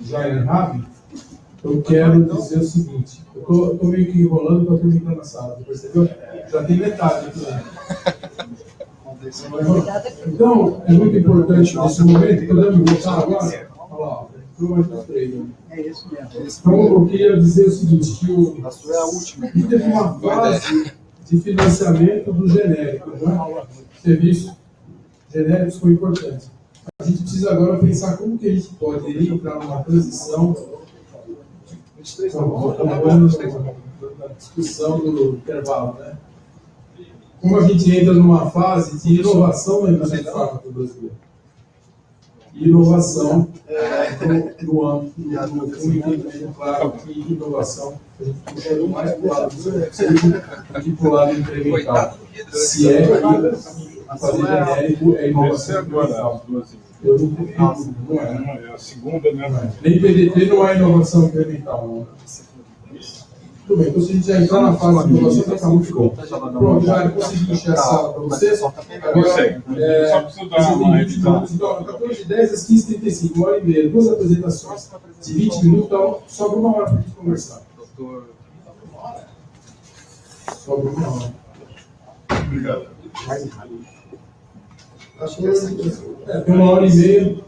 já é rápido, eu quero dizer o seguinte, eu estou meio que enrolando para terminar na sala, percebeu? Já tem metade aqui. Então, é muito importante nesse momento, podemos voltar agora? Olha lá, entrou mais uns três. É isso mesmo. Então, eu queria dizer o seguinte, que o, a sua é a última. E teve uma fase de financiamento do genérico, né? Serviços genéricos foi importante. A gente precisa agora pensar como que a gente pode entrar numa transição na discussão do intervalo, né? Como a gente entra numa fase de inovação na indústria fármaco brasileira. Inovação no, no âmbito, no, no entendimento claro que inovação, a gente puxa mais para o lado do que para o lado incremental. Se é que fazer genérico é inovação incremental. Eu não tenho. Não é, é. A segunda, né? Nem PDT não é inovação incremental. Não. Tudo bem, então se a gente já entrar na fase de inovação, vai ficar muito bom. Pronto, já consegui encher a sala para vocês. Agora, é, só preciso dar uma revisão. Então, 14 10 às 15 35 uma hora e meia, duas apresentações de 20 minutos, então sobra uma hora para a gente conversar. Sobra uma hora. Obrigado. Acho que é, tem uma hora e meia.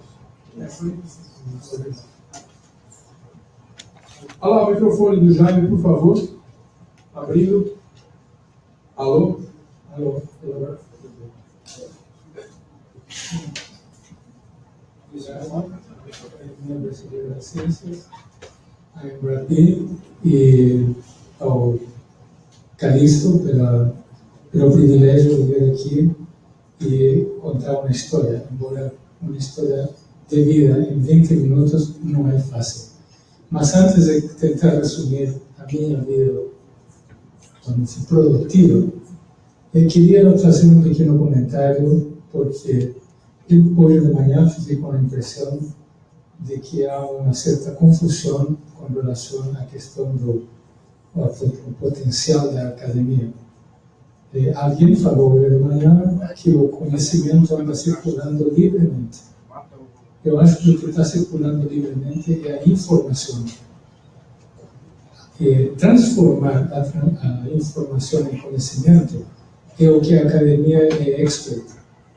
Olha lá o microfone do Jaime, por favor. Abrindo. Alô? Alô? Minha brasileira das ciências, a Embrapi e ao Calixto pela, pelo privilégio de vir aqui e contar uma história, embora uma história de vida em 20 minutos não é fácil. Mas antes de tentar resumir a minha vida produtiva, eu queria fazer um pequeno porque hoje de manhã fiquei com a impressão de que há uma certa confusão com relação à questão do, do potencial da academia. É, alguém falou de manhã que o conhecimento anda circulando livremente. Eu acho que o que está circulando livremente é a informação. Transformar a, a, informação em conhecimento é o que a academia é expert.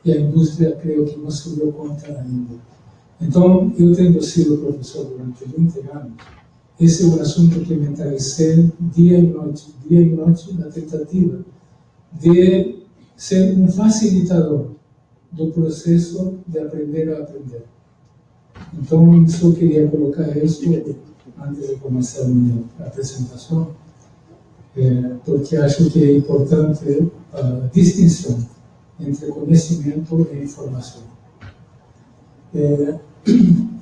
E a indústria, creio que não se deu conta ainda. Então, eu tendo sido professor durante 20 anos, esse é um assunto que mentalizei dia e noite, dia e noite, na tentativa de ser um facilitador do processo de aprender a aprender. Então, só queria colocar isso antes de começar a minha apresentação, é, porque acho que é importante a distinção entre conhecimento e informação.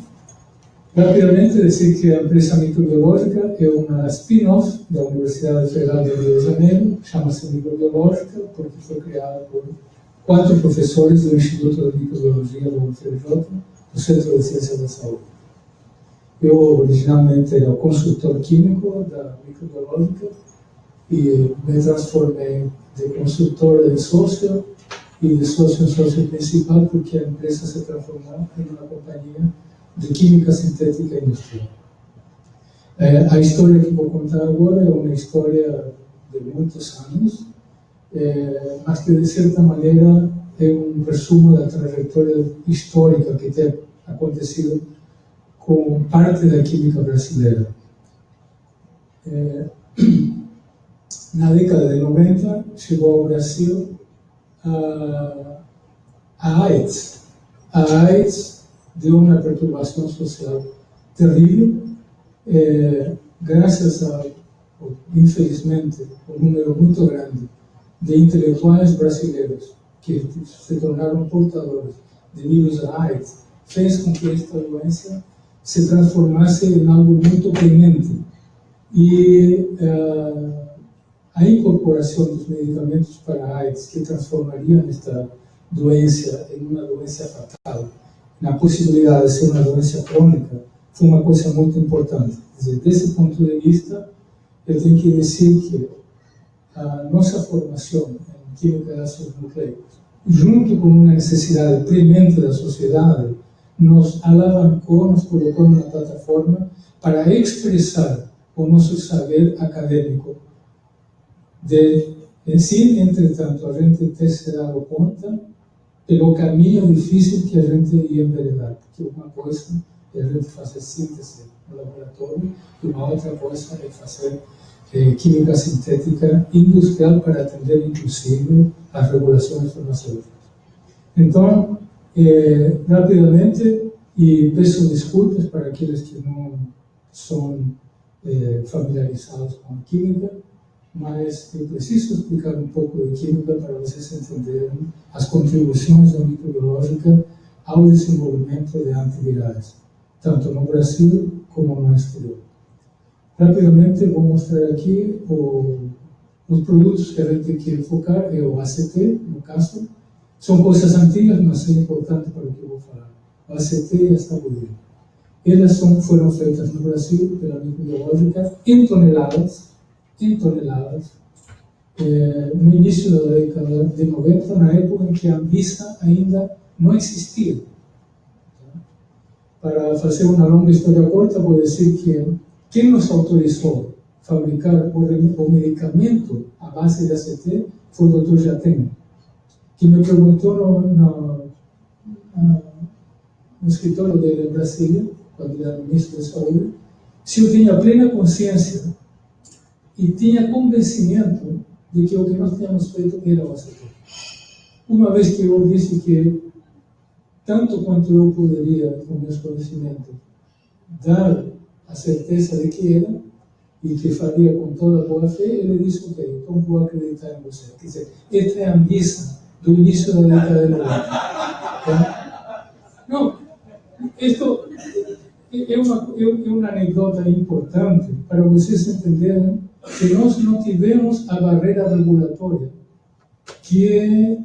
Rapidamente dizer que a empresa microbiológica é uma spin-off da Universidade Federal de Rio de Janeiro, chama-se Microbiológica porque foi criada por quatro professores do Instituto de Microbiologia do UFRJ, do Centro de Ciência da Saúde. Eu originalmente era consultor químico da microbiológica e me transformei de consultor em sócio e de sócio em sócio principal porque a empresa se transformou em uma companhia de química sintética industrial. É, a história que vou contar agora é uma história de muitos anos, é, mas que de certa maneira é um resumo da trajetória histórica que tem acontecido com parte da química brasileira. É, na década de 90 chegou ao Brasil a, a AIDS. A AIDS deu uma perturbação social terrível, é, graças a, infelizmente, um número muito grande de intelectuais brasileiros que se tornaram portadores de vírus AIDS, fez com que esta doença se transformasse em algo muito premente. E uh, a incorporação dos medicamentos para AIDS, que transformariam esta doença em uma doença fatal, na possibilidade de ser uma doença crônica, foi uma coisa muito importante. Quer dizer, desse ponto de vista, eu tenho que dizer que a nossa formação em química de ácidos nucleicos, junto com uma necessidade premente da sociedade nos alavancou, nos colocou numa plataforma para expressar o nosso saber acadêmico. De, em si, entretanto, a gente ter se dado conta pelo caminho difícil que a gente ia enveredar, porque uma coisa é a gente fazer síntese no laboratório e uma outra coisa é fazer eh, química sintética industrial para atender, inclusive, as regulações farmacêuticas. Então, eh, rapidamente, e peço desculpas para aqueles que não são eh, familiarizados com a química, mas eu preciso explicar um pouco de química para vocês entenderem as contribuições da microbiológica ao desenvolvimento de antivirais, tanto no Brasil como no exterior. Rapidamente vou mostrar aqui o, os produtos que a gente quer focar, é o ACT, no caso. São coisas antigas, mas é importante para o que eu vou falar. O ACT e a estabulir. Elas são, foram feitas no Brasil pela microbiológica em toneladas, em toneladas, eh, no início da década de 90, na época em que a Anvisa ainda não existia. Para fazer uma longa história curta, vou dizer que quem nos autorizou fabricar o medicamento à base de ACT foi o Dr. Jatene, que me perguntou no, no, no escritório dele em Brasília, quando era ministro da Saúde, se eu tinha plena consciência e tinha convencimento de que o que nós tínhamos feito era o ACT. Uma vez que eu disse que, tanto quanto eu poderia, com meus conhecimentos, dar a certeza de que era e que faria com toda a boa fé, ele disse, ok, então vou acreditar em você. Quer dizer, esta é a missa do início da década de 90. Tá? Não, isto é uma, é uma anedota importante para vocês entenderem que nós não tivemos a barreira regulatória que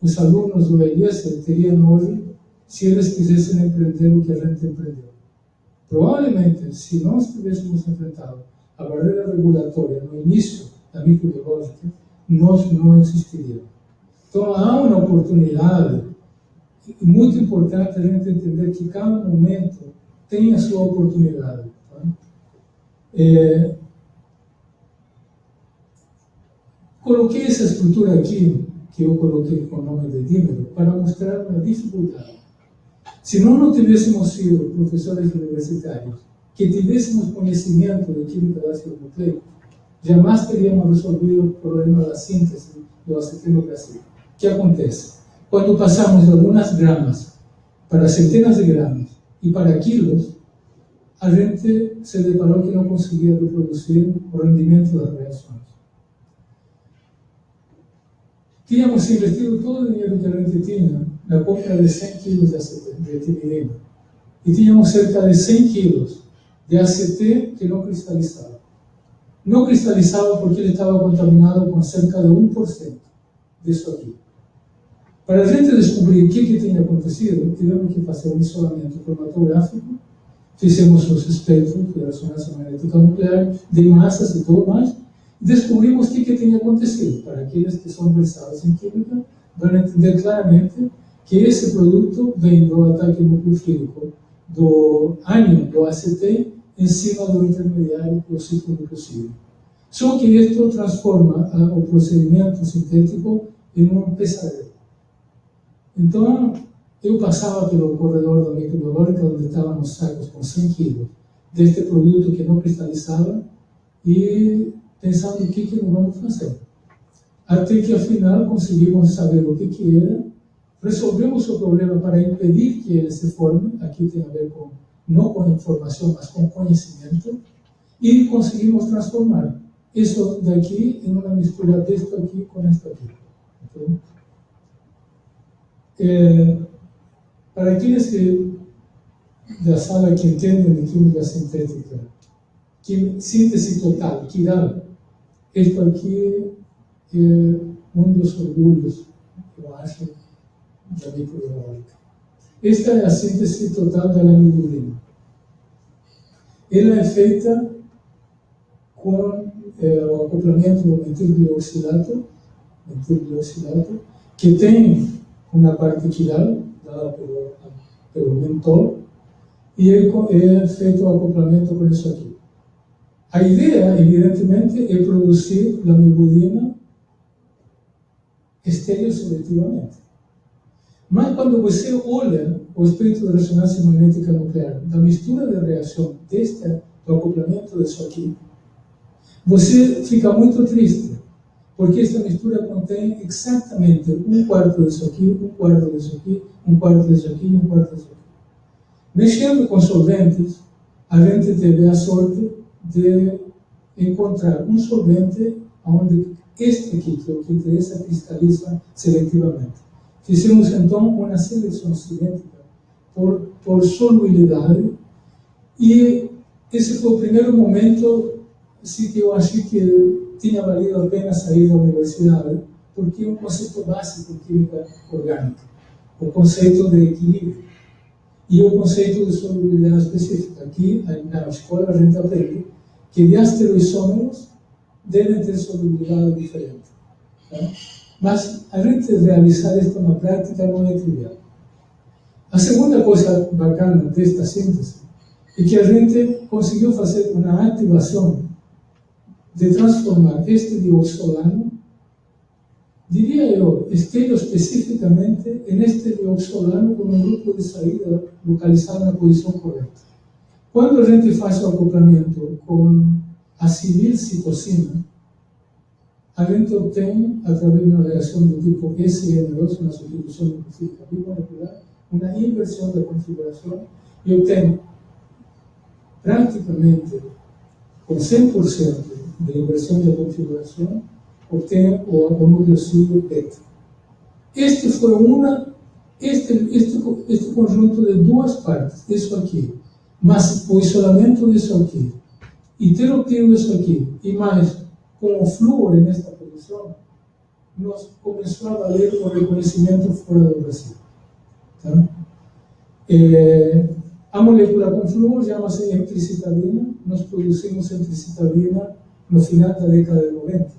os alunos do IES teriam hoje se eles quisessem empreender o que a gente empreendeu. Provavelmente, se nós tivéssemos enfrentado a barreira regulatória no início da microbiológica, nós não existiríamos. Então, há uma oportunidade muito importante a gente entender que cada momento tem a sua oportunidade. Tá? É, coloquei essa estrutura aqui, que eu coloquei com o nome de dímero, para mostrar a dificuldade se nós não tivéssemos sido professores universitários, que tivéssemos conhecimento de química do ácido nucleico, jamais teríamos resolvido o problema da síntese do ACT no Brasil. O que acontece? Quando passamos de algumas gramas para centenas de gramas e para quilos, a gente se deparou que não conseguia reproduzir o rendimento das reações. Tínhamos investido todo o dinheiro que a gente tinha na compra de 100 quilos de, ACT, de etilidina. E tínhamos cerca de 100 quilos de ACT que não cristalizava. Não cristalizava porque ele estava contaminado com cerca de 1% disso aqui. Para a gente descobrir o que, que tinha acontecido, tivemos que fazer um isolamento cromatográfico, fizemos os espectros de ressonância magnética nuclear, de massas e tudo mais, descobrimos o que, que tinha acontecido. Para aqueles que são versados em química, vão entender claramente que esse produto vem do ataque nucleofílico do ânion do ACT em cima do intermediário do ciclo nucleosídeo. Só que isto transforma a, o procedimento sintético em um pesadelo. Então, eu passava pelo corredor da microbiológica, onde estavam os sacos com 100 quilos deste produto que não cristalizava, e pensando o que, que nós vamos fazer. Até que, afinal, conseguimos saber o que, que era resolvemos o problema para impedir que ele se forme, aqui tem a ver com, não com informação, mas com conhecimento, e conseguimos transformar isso daqui em uma mistura disto aqui com isto aqui. Okay? É, para aqueles que, da sala que entendem de química sintética, que, síntese total, Kiral, isto aqui é um dos orgulhos, eu acho, da microbiológica. Esta é a síntese total da lamidurina. Ela é feita com é, o acoplamento do metilglioxilato, metilglioxilato, que tem uma parte quiral, dada pelo pelo mentol, e é, é feito o acoplamento com isso aqui. A ideia, evidentemente, é produzir lamivudina estereoseletivamente. Mas quando você olha o espectro de ressonância magnética nuclear, da mistura de reação deste do acoplamento disso você fica muito triste, porque esta mistura contém exatamente um quarto disso aqui, um quarto disso aqui, um quarto disso aqui e um quarto disso aqui. Mexendo com solventes, a gente teve a sorte de encontrar um solvente onde este aqui, que é o que interessa, cristaliza seletivamente. Fizemos então uma seleção cinética por, por solubilidade e esse foi o primeiro momento assim, que eu achei que tinha valido a pena sair da universidade, porque é um conceito básico de química orgânica, o conceito de equilíbrio e o conceito de solubilidade específica. Aqui, na escola, a gente aprende que diastereoisômeros devem ter solubilidade diferente. Tá? Mas a gente realizar isto na prática não é trivial. A segunda coisa bacana desta síntese é que a gente conseguiu fazer uma ativação de transformar este dioxolano, diria eu, estéreo especificamente neste dioxolano com um grupo de saída localizado na posição correta. Quando a gente faz o acoplamento com a citocina, a gente obtém, através de uma reação do tipo SN2, uma substituição nucleofílica bimolecular, uma inversão da configuração e obtém praticamente com 100% de inversão da configuração, obtém o, o nucleocídio beta. Este foi uma, este, este, este conjunto de duas partes, isso aqui, mas o isolamento disso aqui, e ter obtido isso aqui, e mais com o flúor nesta posição, nos começou a valer o reconhecimento fora do Brasil. Tá? É, a molécula com flúor chama-se emtricitabina, nós produzimos emtricitabina no final da década de 90.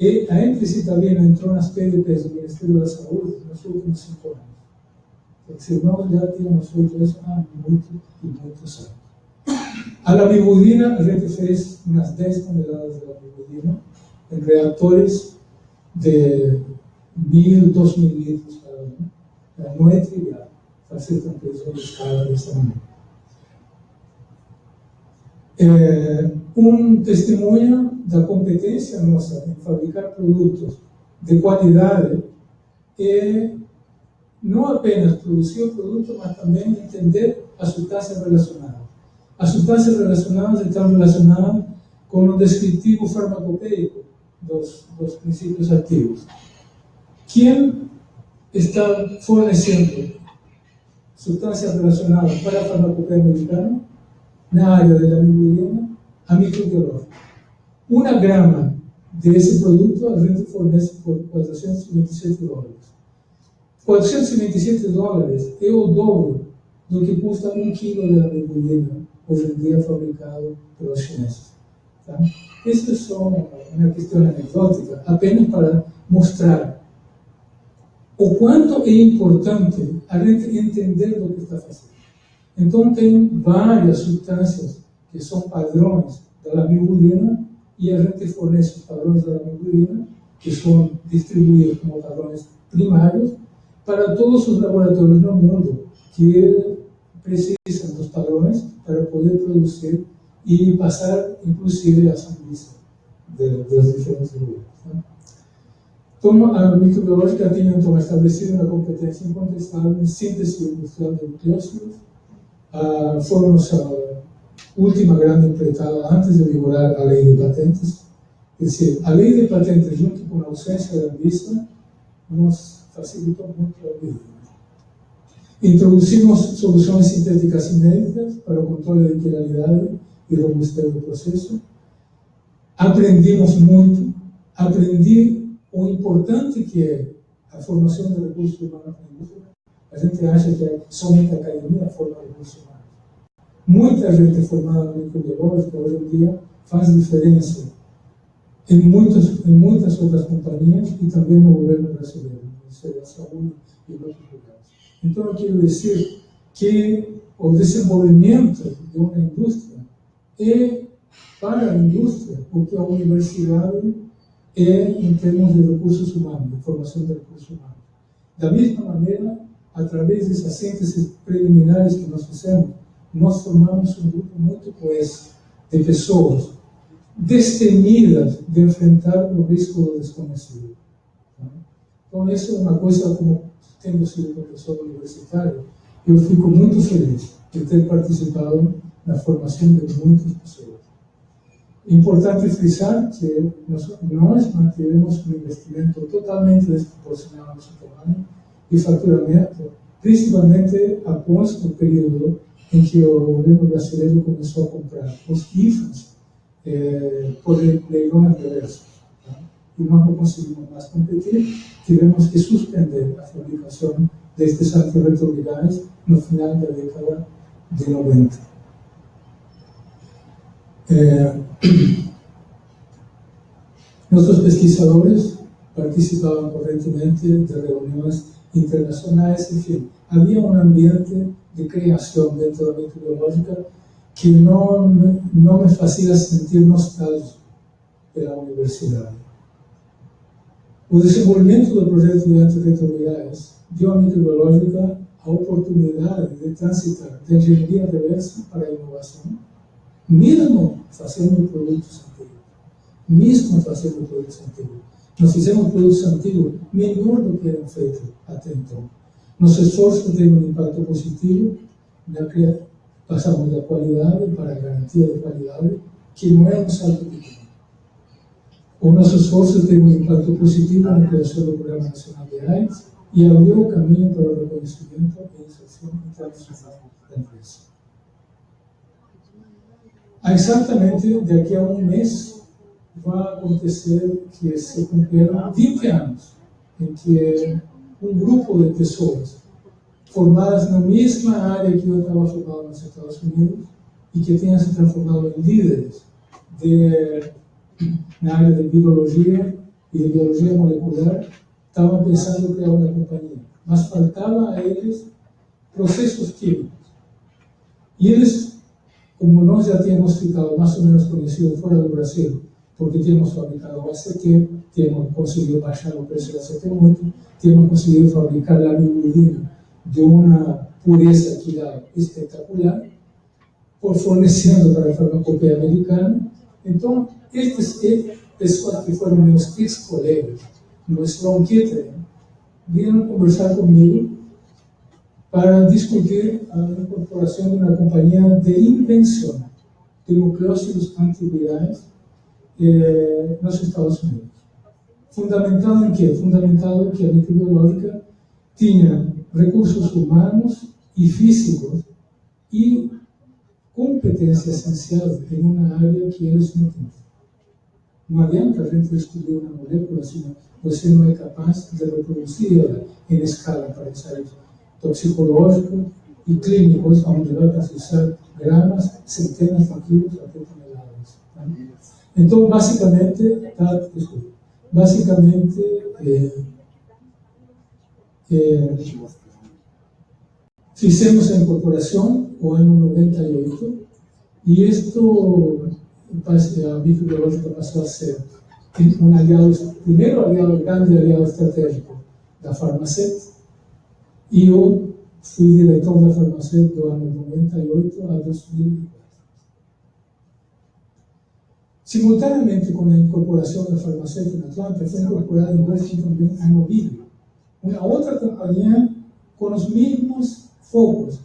E a emtricitabina entrou nas PDPs do Ministério da Saúde nos últimos cinco anos. Quer dizer, nós já tínhamos feito isso há muito e muitos anos. A lamivudina, a gente fez umas 10 toneladas de lamivudina em reatores de mil, dois mil litros cada um. Não é trivial fazer compreensão de escala dessa maneira. É, um testemunho da competência nossa em fabricar produtos de qualidade é não apenas produzir o produto, mas também entender as substâncias relacionadas. As substâncias relacionadas estão relacionadas com o descritivo farmacopeico dos, dos princípios ativos. Quem está fornecendo substâncias relacionadas para a farmacopeia americana na área da amiloidina, a microbiológica. Uma grama desse produto a gente fornece por 427 dólares. 427 dólares é o dobro do que custa um quilo de amiloidina hoje em dia fabricado pelos chineses. Tá? Isso é só uma questão anedótica, apenas para mostrar o quanto é importante a gente entender o que está fazendo. Então, tem várias substâncias que são padrões da lamivudina e a gente fornece os padrões da lamivudina, que são distribuídos como padrões primários, para todos os laboratórios no mundo que precisam dos padrões para poder produzir e passar, inclusive, a sanguícia das diferentes governos. Né? Então, a microbiológica tinha então estabelecido uma competência incontestável em síntese industrial de nucleócidos. Ah, fomos a última grande empreitada antes de vigorar a lei de patentes. Quer dizer, a lei de patentes, junto com a ausência da vista, nos facilitou muito a vida. Introduzimos soluções sintéticas inéditas para o controle de quiralidade e robustez do processo. Aprendimos muito. Aprendi o importante que é a formação de recursos humanos na indústria. A gente acha que é somente a academia forma recursos humanos. Muita gente formada no microbiológico hoje em dia faz diferença em muitas, em muitas outras companhias e também no governo brasileiro, da Saúde e outros lugares. Então, eu quero dizer que o desenvolvimento de uma indústria é, para a indústria, o que a universidade é em termos de recursos humanos, de formação de recursos humanos. Da mesma maneira, através dessas sínteses preliminares que nós fizemos, nós formamos um grupo muito coeso de pessoas destemidas de enfrentar o risco do desconhecido. Então, isso é uma coisa, como tendo sido professor universitário, eu fico muito feliz de ter participado na formação de muitas pessoas. Importante frisar que nós, nós mantivemos um investimento totalmente desproporcional ao nosso tamanho e faturamento, principalmente após o período em que o governo brasileiro começou a comprar os IFAs eh, por leilões reversos. Tá? E nós não conseguimos mais competir, tivemos que suspender a fabricação destes antirretrovirais no final da década de 90. Eh, nossos pesquisadores participavam correntemente de reuniões internacionais, enfim, havia um ambiente de criação dentro da microbiológica que não, não me fazia sentir nostalgia pela universidade. O desenvolvimento do projeto de antirretrovirais deu à microbiológica a oportunidade de transitar da engenharia reversa para a inovação, mesmo fazendo produtos antigos. Mesmo fazendo produtos antigos. Nós fizemos produtos antigos melhor do que eram feitos até então. Nosso esforço teve um impacto positivo na passamos da qualidade para a garantia de qualidade, que não é um salto O nosso esforço teve um impacto positivo na criação do Programa Nacional de AIDS e abriu o caminho para o reconhecimento e inserção internacional da empresa. Exatamente daqui a um mês vai acontecer que se cumpriram 20 anos em que um grupo de pessoas formadas na mesma área que eu estava formado nos Estados Unidos e que tenham se transformado em líderes de, na área de biologia e de biologia molecular, estavam pensando em criar uma companhia. Mas a eles processos químicos. E eles, como nós já tínhamos ficado mais ou menos conhecidos fora do Brasil, porque tínhamos fabricado o ACT, tínhamos conseguido baixar o preço do ACT muito, tínhamos conseguido fabricar a lamivudina de uma pureza que era espetacular, por fornecendo para a farmacopea americana. Então, estes pessoas que foram meus ex-colegas no Sloan Kettering vieram conversar comigo para discutir a incorporação de uma companhia de invenção de nucleócidos antivirais eh, nos Estados Unidos. Fundamentado em quê? Fundamentado que a microbiológica tinha recursos humanos e físicos e competência essencial em uma área que eles não têm. Não adianta a gente descobrir uma molécula se você não é capaz de reproduzir ela em escala para ensaios toxicológicos e clínicos, onde vai precisar gramas, centenas de quilos até toneladas. Tá? Então, basicamente, tá, desculpa, basicamente, eh, eh, Fizemos a incorporação o ano 98 e isto, a microbiológica passou a ser um aliado, primeiro aliado, grande aliado estratégico da Farmacet e eu fui diretor da Farmacet do ano 98 a 2004. Simultaneamente com a incorporação da Farmacet na Atlanta, foi incorporada em Washington também a Novilho, uma outra companhia com os mesmos focos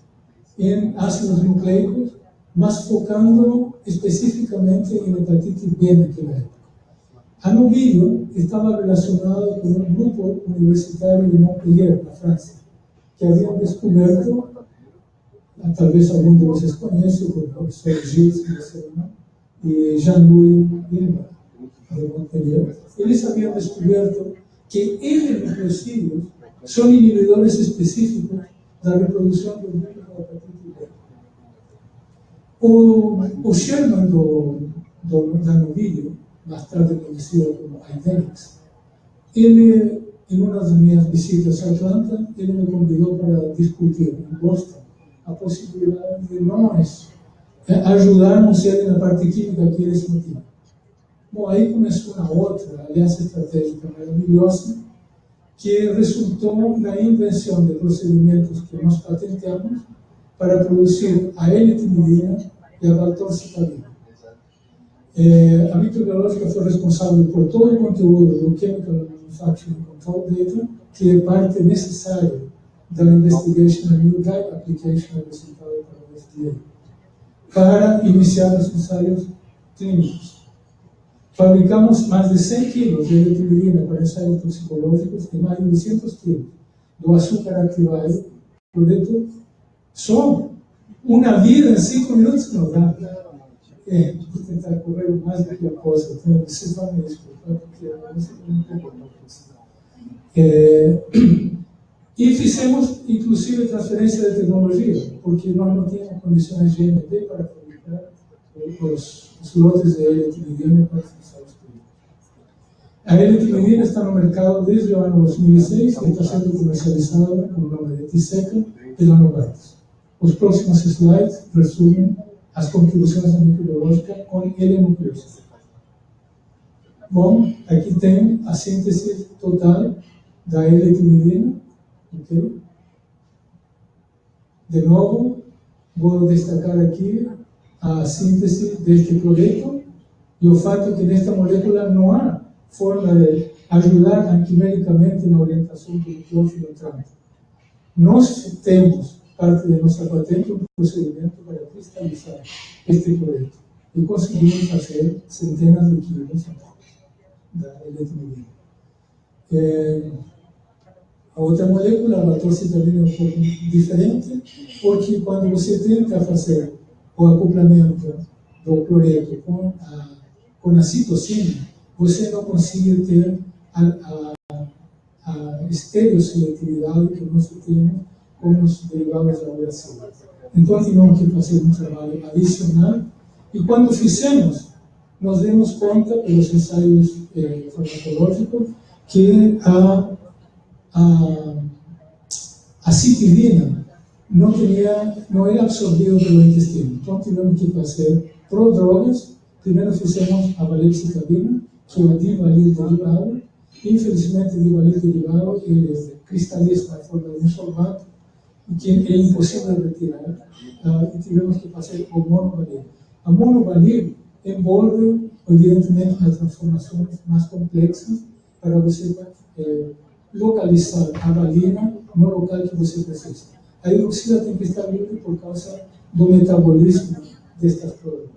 em ácidos nucleicos, mas focando especificamente em hepatite B naquela época. A Novilho estava relacionada com um grupo universitário de Montpellier, na França, que haviam descoberto, talvez algum de vocês conheça, o professor Gilles e Jean-Louis Hilbert, de Montpellier, eles haviam descoberto que N-nucleosídeos são inibidores específicos da reprodução do vírus da hepatite B. O, o Sherman do, do, da Novilho, mais tarde conhecido como Idenix, ele, em uma das minhas visitas a Atlanta, ele me convidou para discutir em Boston a possibilidade de nós ajudarmos ele na parte química que eles não tinham. Bom, aí começou uma outra aliança estratégica maravilhosa, que resultou na invenção de procedimentos que nós patenteamos para produzir a L-timidina e a valtorcitabina. É, a microbiológica foi responsável por todo o conteúdo do Chemical Manufacturing Control Data, que é parte necessária da Investigation and New Drug Application apresentada para FDA, para iniciar os ensaios clínicos. Fabricamos mais de 100 quilos de eletromirina para ensaios toxicológicos e mais de 200 quilos do açúcar ativado, projeto só uma vida em 5 minutos não dá. É, vou tentar correr o mais do que eu posso, então vocês vão me desculpar, porque eu não sei como é, e fizemos, inclusive, transferência de tecnologia, porque nós não tínhamos condições de GMP para fabricar os, os lotes de L-timidina para os A L-timidina está no mercado desde o ano 2006 e está sendo comercializada com o nome de Tiseca pela Novartis. Os próximos slides resumem as contribuições da microbiológica com L-nucleóside. Bom, aqui tem a síntese total da L-timidina? De novo, vou destacar aqui a síntese deste projeto e o fato que nesta molécula não há forma de ajudar antimericamente na orientação do nucleófilo trans. Nós temos, parte de nossa patente, um procedimento para cristalizar este projeto e conseguimos fazer centenas de da eletromidia. É, a outra molécula, a lactose-também é um pouco diferente, porque quando você tenta fazer o acoplamento do cloreto com a, com a citocina, você não consegue ter a, a, a que nós temos com os derivados da uracila. Então, tivemos que fazer um trabalho adicional, e quando fizemos, nós demos conta, pelos ensaios eh, farmacológicos, que a a, a citilina não, tinha, não era absorvida pelo intestino. Então tivemos que fazer prodrogas. Primeiro fizemos a valecitabina, que é o derivado. Infelizmente, o derivado cristaliza na forma de um solvato, que é impossível de retirar. Uh, e tivemos que fazer o monovalil. A monovalil envolve, evidentemente, as transformações mais complexas para você eh, localizar a valina no local que você precisa. A hidroxila tem que estar livre por causa do metabolismo destas proteínas.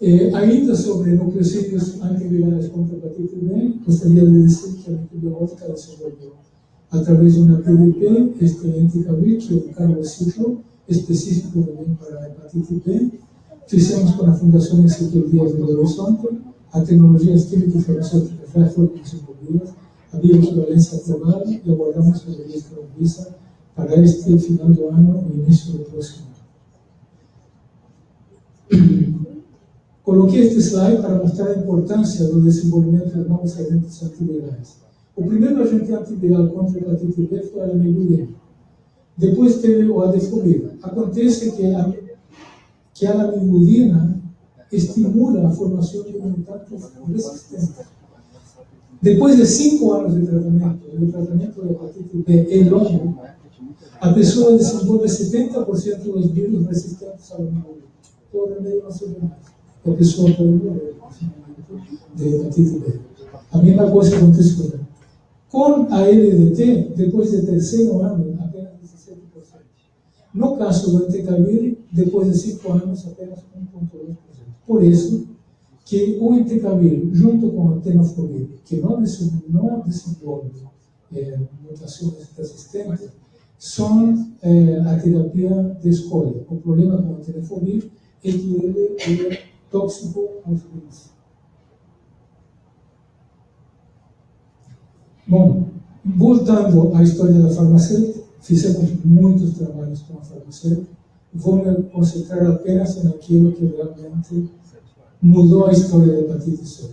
Eh, ainda sobre nucleosídeos antivirais contra a hepatite B, gostaria de dizer que a microbiótica desenvolveu, através de uma PDP, este anticavir, que é um cargociclo específico também para a hepatite B. Fizemos com a Fundação Ezequiel Dias de Horizonte, a tecnologia química e farmacêutica já foram desenvolvidas, havia equivalência aprovada e aguardamos a revista da Visa para este final do ano e início do próximo ano. Coloquei este slide para mostrar a importância do desenvolvimento de novos agentes antivirais. O primeiro agente antiviral contra a hepatite B foi a lamivudina. Depois teve o adefovir. Acontece que a, que a estimula a formação de imunidades resistentes. Depois de cinco anos de tratamento, o tratamento da hepatite B é longo, a pessoa desenvolve 70% dos vírus resistentes ao imunidade. Todo remédio não serve mais. A pessoa pode morrer de hepatite B. A mesma coisa acontece com ela. Com a LDT, depois do terceiro ano, apenas 17%. No caso do entecavir, depois de cinco anos, apenas 1,2%. Por isso, que o entecavir, junto com o tenofovir, que não desenvolve é, mutações resistentes, são é, a terapia de escolha. O problema com o tenofovir é que ele é tóxico aos rins. Bom, voltando à história da farmacêutica, fizemos muitos trabalhos com a farmacêutica, vou me concentrar apenas naquilo que realmente mudou a história da hepatite C.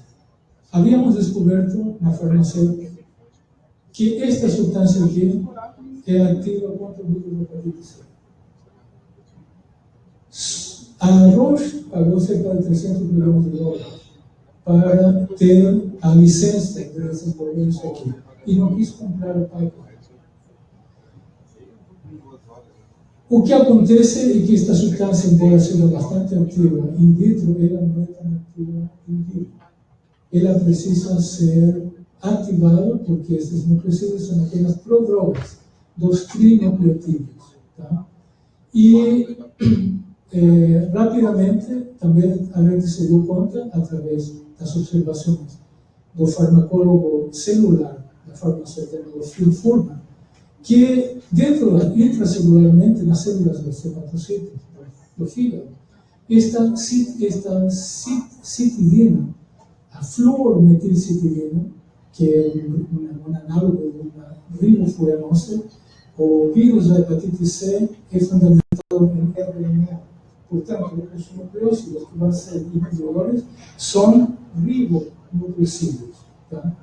Havíamos descoberto na farmácia que esta substância aqui é ativa contra o vírus da hepatite C. A Roche pagou cerca de 300 milhões de dólares para ter a licença de desenvolver isso aqui. E não quis comprar o pipeline. O que acontece é que esta substância, embora seja bastante ativa in vitro, ela não é tão ativa in. Ela precisa ser ativada, porque esses nucleosídeos são apenas prodrogas dos trinucleotídeos. Tá? E é, rapidamente também a gente se deu conta, através das observações do farmacólogo celular da farmacêutica Phil Furman, que dentro intracelularmente nas células dos hepatocitos do fígado, esta, esta citidina, a fluormetilcitidina, que é um, um análogo de uma ribofuranosa, o vírus da hepatite C é fundamentado em RNA. Portanto, os nucleócidos que vão ser inibidores são ribonucleosídeos. Tá?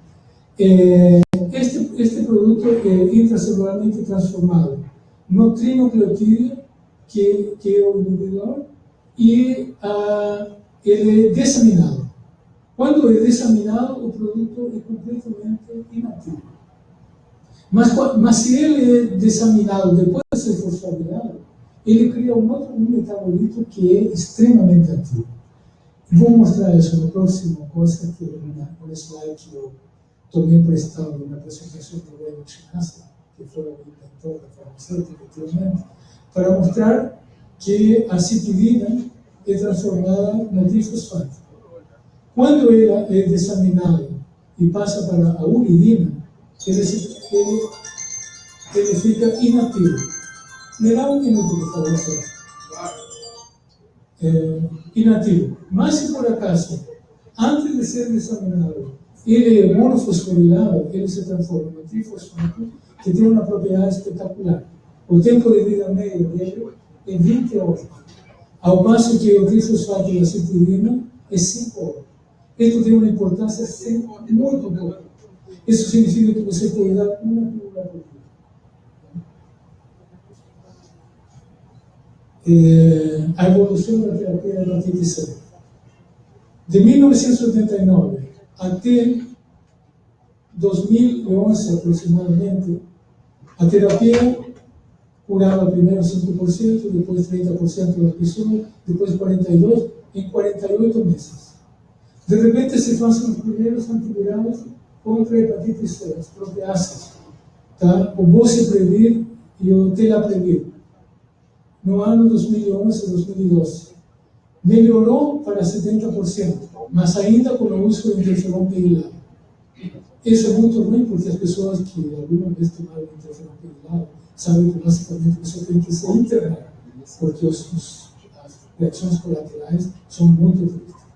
É, este, este produto é intracelularmente transformado no trinucleotídeo, que, que é o inibidor, e ele é disseminado. Quando é disseminado, o produto é completamente inativo. Mas, mas se ele é disseminado depois de ser fosforilado, ele cria um outro metabolito que é extremamente ativo. Vou mostrar isso no próximo coisa, que é um slide que eu tomei emprestado na apresentação do Wayne Chinasa, que foi o inventor da farmacêutica anteriormente, para mostrar que a citidina é transformada no difosfato. Quando ela é disseminada e passa para a uridina, ele, ele, ele fica inativo. Me dá um minuto, por favor, só. É, inativo. Mas se por acaso, antes de ser disseminado, ele é monofosforilado, ele se transforma em trifosfato, que tem uma propriedade espetacular. O tempo de vida médio dele é 20 horas, ao passo que o trifosfato da citidina é 5 horas. Isso tem uma importância muito boa. Isso significa que você pode dar uma pílula por dia. A evolução da terapia da hepatite C. De 1989 até 2011 aproximadamente, a terapia curava primeiro 5%, depois 30% das pessoas, depois 42%, em 48 meses. De repente se fazem os primeiros antivirais contra a hepatite C, as proteáceas, tá? o Bociprevir e o Telaprevir, no ano 2011, 2012. Melhorou para 70%, mas ainda com o uso de interferon pegilado. Isso é muito ruim porque as pessoas que alguma vez tomaram interferon pegilado sabem que basicamente você tem que se internar, porque os, os, as reações colaterais são muito tristes.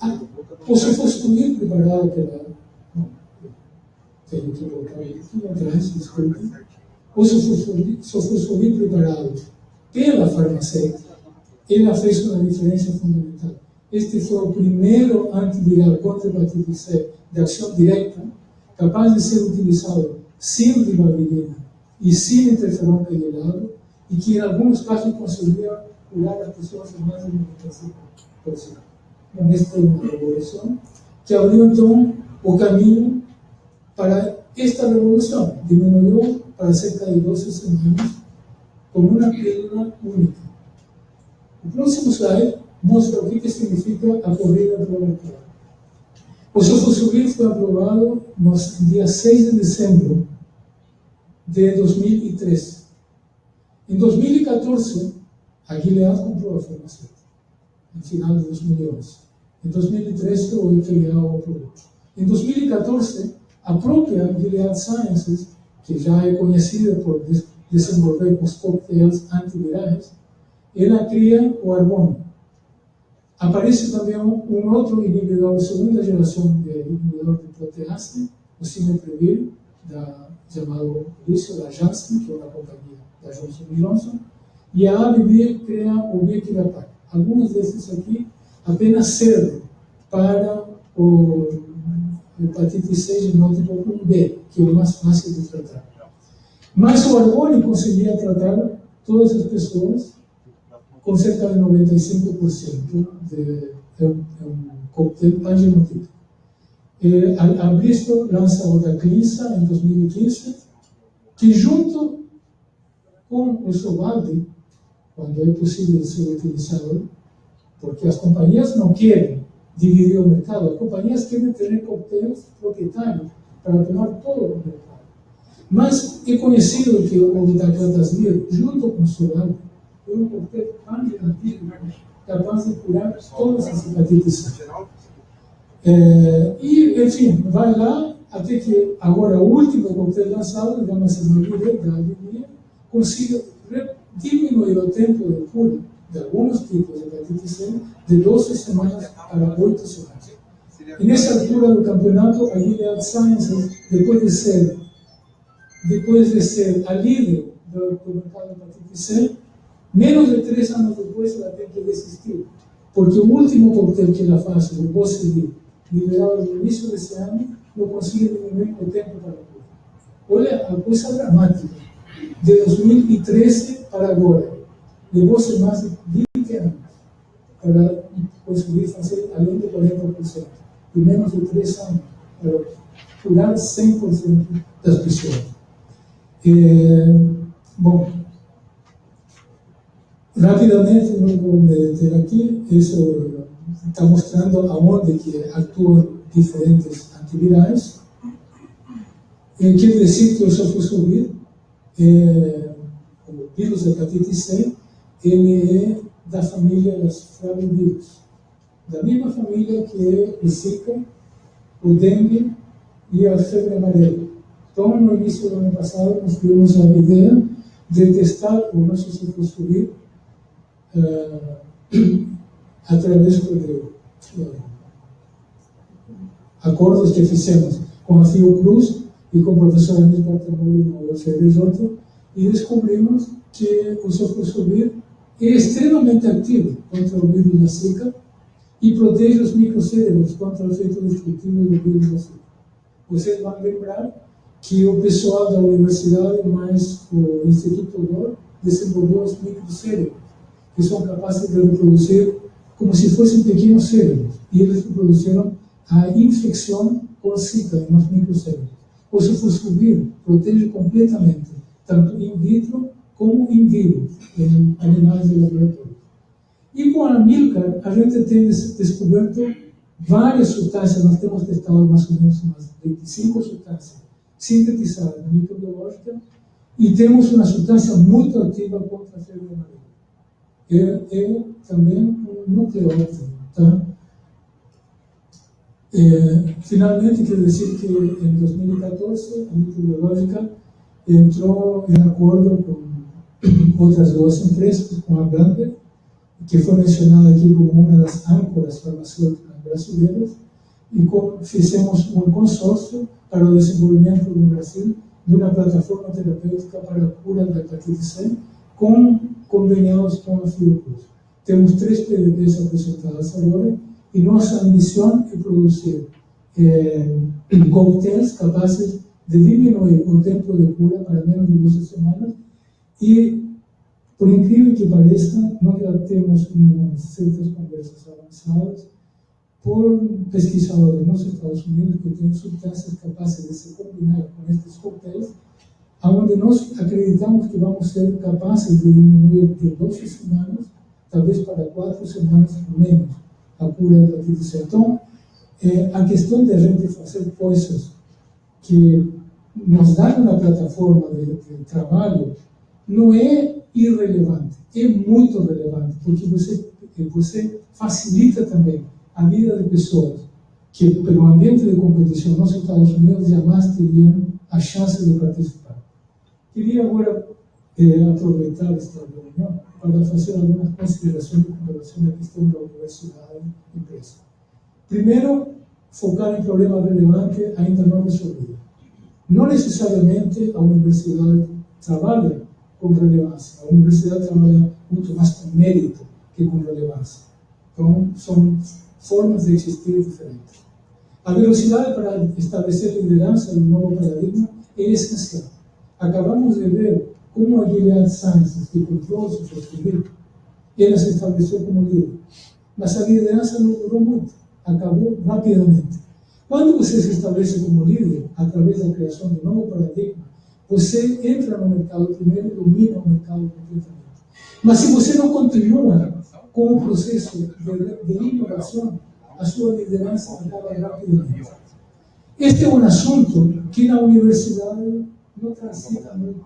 Ah, se fosse comigo preparado pela. Não, tenho que voltar aqui atrás, desculpe. Se fosse comigo preparado pela farmacêutica, ela fez uma diferença fundamental. Este foi o primeiro antiviral contra a hepatite C de ação direta, capaz de ser utilizado sem ribavirina e sem interferon pegilado, e que em alguns casos conseguia curar as pessoas em mais de 95%. Então, esta é uma revolução que abriu então o caminho para esta revolução. Diminuiu para cerca de 12 semanas com uma pílula única. O próximo slide mostra o que significa a corrida proletária. O Sofosubir foi aprovado no dia 6 de dezembro de 2013. Em 2014, a Gilead comprou a farmacêutica, no final de 2011. Em 2013, o FDA o aprovou. Em 2014, a própria Gilead Sciences, que já é conhecida por desenvolver os coquetéis antivirais, ela cria o argônio. Aparece também um, um, outro inibidor, segunda geração de inibidor de protease, o Cimeprevir, da, chamado Lício da Janssen, que é uma companhia da Johnson Johnson, e a ABB cria o Vicirapac. Alguns desses aqui apenas servem para o hepatite C genótipo 1B, que é o mais fácil de tratar. Mas o Arboni conseguia tratar todas as pessoas com cerca de 95% de, é é um coquetel pangenotípico. Eh, a Bristol lança o da Clisa em 2015, que junto com o Sovaldi, quando é possível ser utilizado, porque as companhias não querem dividir o mercado, as companhias querem ter coquetéis proprietários para tomar todo o mercado. Mas é conhecido que o Vitaclatasmir, junto com o Sovaldi, é um coquetel antiantigo capaz de curar todas as hepatites é, e, enfim, vai lá até que agora o último coquetel lançado, chama-se Mavire, da Alegria, consiga diminuir o tempo de cura de alguns tipos de hepatite C de 12 semanas para 8 semanas. E nessa altura do campeonato, a Gilead Sciences, depois de ser, depois de ser a líder do mercado de hepatite C, menos de três anos depois ela tem que desistir, porque o último coquetel que ela faz, o Bossedil, liberado no início desse ano, não conseguiu diminuir o tempo para a. Olha a coisa dramática. De 2013 para agora, levou-se mais de 20 anos para conseguir fazer além de 40%, e menos de 3 anos para curar 100% das pessoas. É, bom, rapidamente, não vou me deter aqui, isso está mostrando aonde que atuam diferentes antivirais. E quer dizer que o sofosbuvir, é, o vírus da hepatite C, ele é da família das flavivírus, da mesma família que o Zika, o dengue e a febre amarela. Então, no início do ano passado, nós tivemos a ideia de testar o nosso sofosbuvir uh, através de acordos que fizemos com a Fiocruz e com o professor Andrés Bartamolino do FRJ e descobrimos que o sofosbuvir é extremamente ativo contra o vírus da Zika e protege os microcérebros contra o efeito destrutivo do vírus da Zika. Vocês vão lembrar que o pessoal da universidade, mais o Instituto DOR, desenvolveu os microcérebros, que são capazes de reproduzir como se fossem pequenos cérebros, e eles produziram a infecção com zika nos microcérebros. O sofosbuvir protege completamente, tanto in vitro como in vivo, em animais de laboratório. E com a Amilcar, a gente tem descoberto várias substâncias, nós temos testado mais ou menos umas 25 substâncias sintetizadas na microbiológica, e temos uma substância muito ativa contra a febre amarela é, é também um nucleótido. Tá? É, finalmente, quero dizer que em 2014 a microbiológica entrou em acordo com outras duas empresas, com a Brander, que foi mencionada aqui como uma das âncoras farmacêuticas brasileiras, e com, fizemos um consórcio para o desenvolvimento no Brasil de uma plataforma terapêutica para a cura da hepatite C, com conveniados com a Fiocruz. Temos três PDPs apresentadas agora e nossa ambição é produzir é, coquetéis de diminuir o tempo de cura para menos de 12 semanas e, por incrível que pareça, nós já temos umas certas conversas avançadas por pesquisadores nos Estados Unidos que têm substâncias capazes de se combinar com estes coquetéis onde nós acreditamos que vamos ser capazes de diminuir de 12 semanas, talvez para 4 semanas menos, a cura da hepatite C. Então, é, a questão de a gente fazer coisas que nos dão uma plataforma de, de trabalho não é irrelevante, é muito relevante, porque você, você facilita também a vida de pessoas que, pelo ambiente de competição nos Estados Unidos, jamais teriam a chance de participar. Queria agora eh, aproveitar esta reunião para fazer algumas considerações com relação à questão da universidade e empresa. Primeiro, focar em problemas relevantes ainda não resolvidos. Não necessariamente a universidade trabalha com relevância. A universidade trabalha muito mais com mérito que com relevância. Então, são formas de existir diferentes. A velocidade para estabelecer liderança no novo paradigma é essencial. Acabamos de ver como a Gilead Sciences, que comprou su prostituto, ela se estabeleceu como líder. Mas a liderança não durou muito, acabou rapidamente. Quando você se estabelece como líder, através da criação de um novo paradigma, você entra no mercado primeiro e domina o mercado completamente. Mas se você não continua com o processo de, de inovação, a sua liderança acaba rapidamente. Este é um assunto que na universidade não transita muito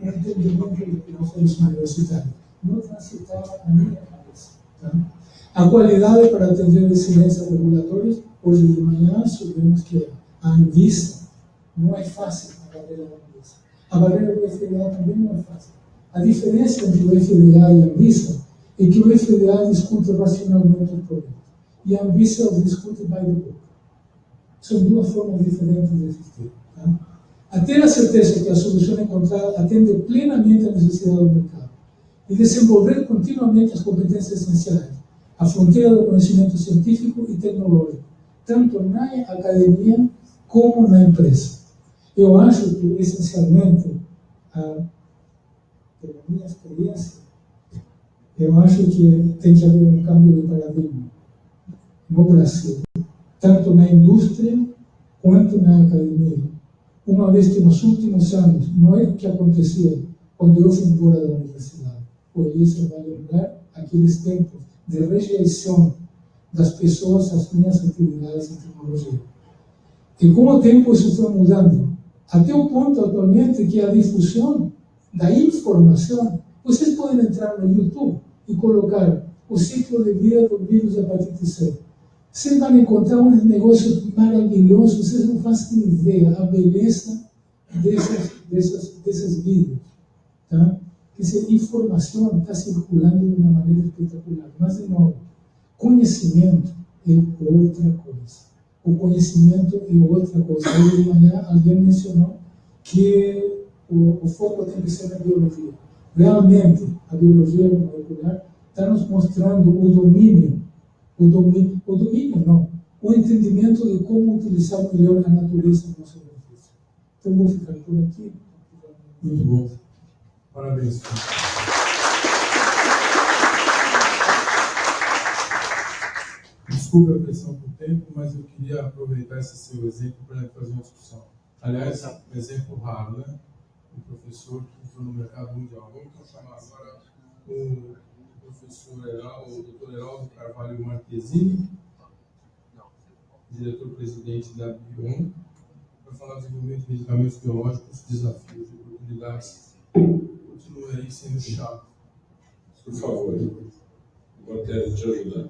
o entendimento de nós universitários. Não transitava a minha cabeça. Tá? A qualidade para atender excelências regulatórias, hoje de manhã soubemos que a Anvisa não é fácil a barreira da Anvisa. A barreira do FDA também não é fácil. A diferença entre o FDA e a Anvisa é que o FDA discute racionalmente o problema e a Anvisa discute by the book. São duas formas diferentes de existir. A ter a certeza que a solução encontrada atende plenamente à necessidade do mercado e desenvolver continuamente as competências essenciais, a fronteira do conhecimento científico e tecnológico, tanto na academia como na empresa. Eu acho que, essencialmente, a, pela minha experiência, eu acho que tem que haver um câmbio de paradigma no Brasil, tanto na indústria quanto na academia. Uma vez que nos últimos anos, não é o que acontecia quando eu fui embora da universidade. O Eliezer vai lembrar aqueles tempos de rejeição das pessoas às minhas atividades em tecnologia. E com o tempo isso foi mudando, até o ponto atualmente que a difusão da informação, vocês podem entrar no YouTube e colocar o ciclo de vida do vírus hepatite C vocês vão encontrar um negócio maravilhoso, vocês não fazem ideia a beleza dessas, dessas, desses vídeos. Tá? Essa informação está circulando de uma maneira espetacular. Mas, de novo, conhecimento é outra coisa. O conhecimento é outra coisa. Hoje de manhã alguém mencionou que o, o foco tem que ser na biologia. Realmente, a biologia molecular está nos mostrando o domínio o domínio, o domínio não, o entendimento de como utilizar melhor a natureza do nosso benefício. Então vou ficar por aqui. Muito bom. Parabéns. Desculpe a pressão por tempo, mas eu queria aproveitar esse seu exemplo para fazer uma discussão. Aliás, um exemplo raro, né? Um professor que entrou no mercado mundial. Vamos chamar agora o professor Heraldo, doutor Heraldo Carvalho Marquezini, diretor-presidente da Bion, para falar do desenvolvimento de medicamentos biológicos, desafios e oportunidades. Continua aí sendo chato. Por favor, vou até te ajudar.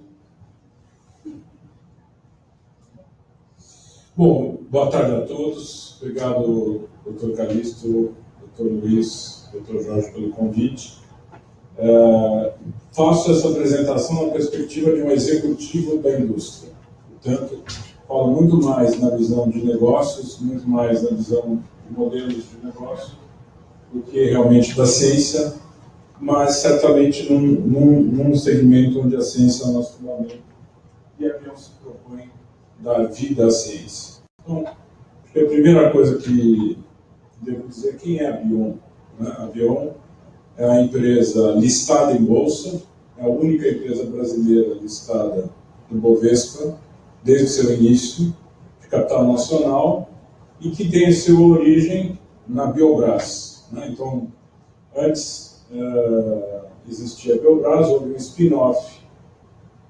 Bom, boa tarde a todos. Obrigado, doutor Calixto, doutor Luiz, doutor Jorge, pelo convite. É, faço essa apresentação na perspectiva de um executivo da indústria. Portanto, falo muito mais na visão de negócios, muito mais na visão de modelos de negócio, do que realmente da ciência, mas certamente num, num, num segmento onde a ciência é o nosso fundamento e a Bion se propõe dar vida à ciência. Então, a primeira coisa que devo dizer quem é a Bion. Né? A Bion é a empresa listada em bolsa, é a única empresa brasileira listada no Bovespa, desde seu início, de capital nacional, e que tem sua origem na Biobras. Né? Então, antes uh, existia a Biobras, houve um spin-off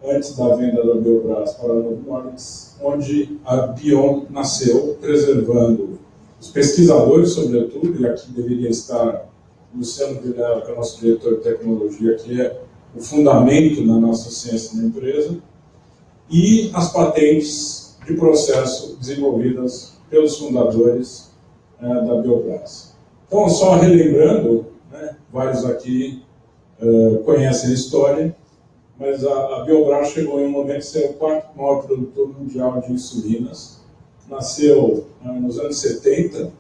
antes da venda da Biobras para a Novo onde a Bion nasceu, preservando os pesquisadores, sobretudo, e aqui deveria estar Luciano Vilela, que é o nosso diretor de tecnologia, que é o fundamento da nossa ciência na empresa, e as patentes de processo desenvolvidas pelos fundadores é, da Biobras. Então, só relembrando, né, vários aqui uh, conhecem a história, mas a, a Biobras chegou em um momento de ser o quarto maior produtor mundial de insulinas. Nasceu uh, nos anos 70,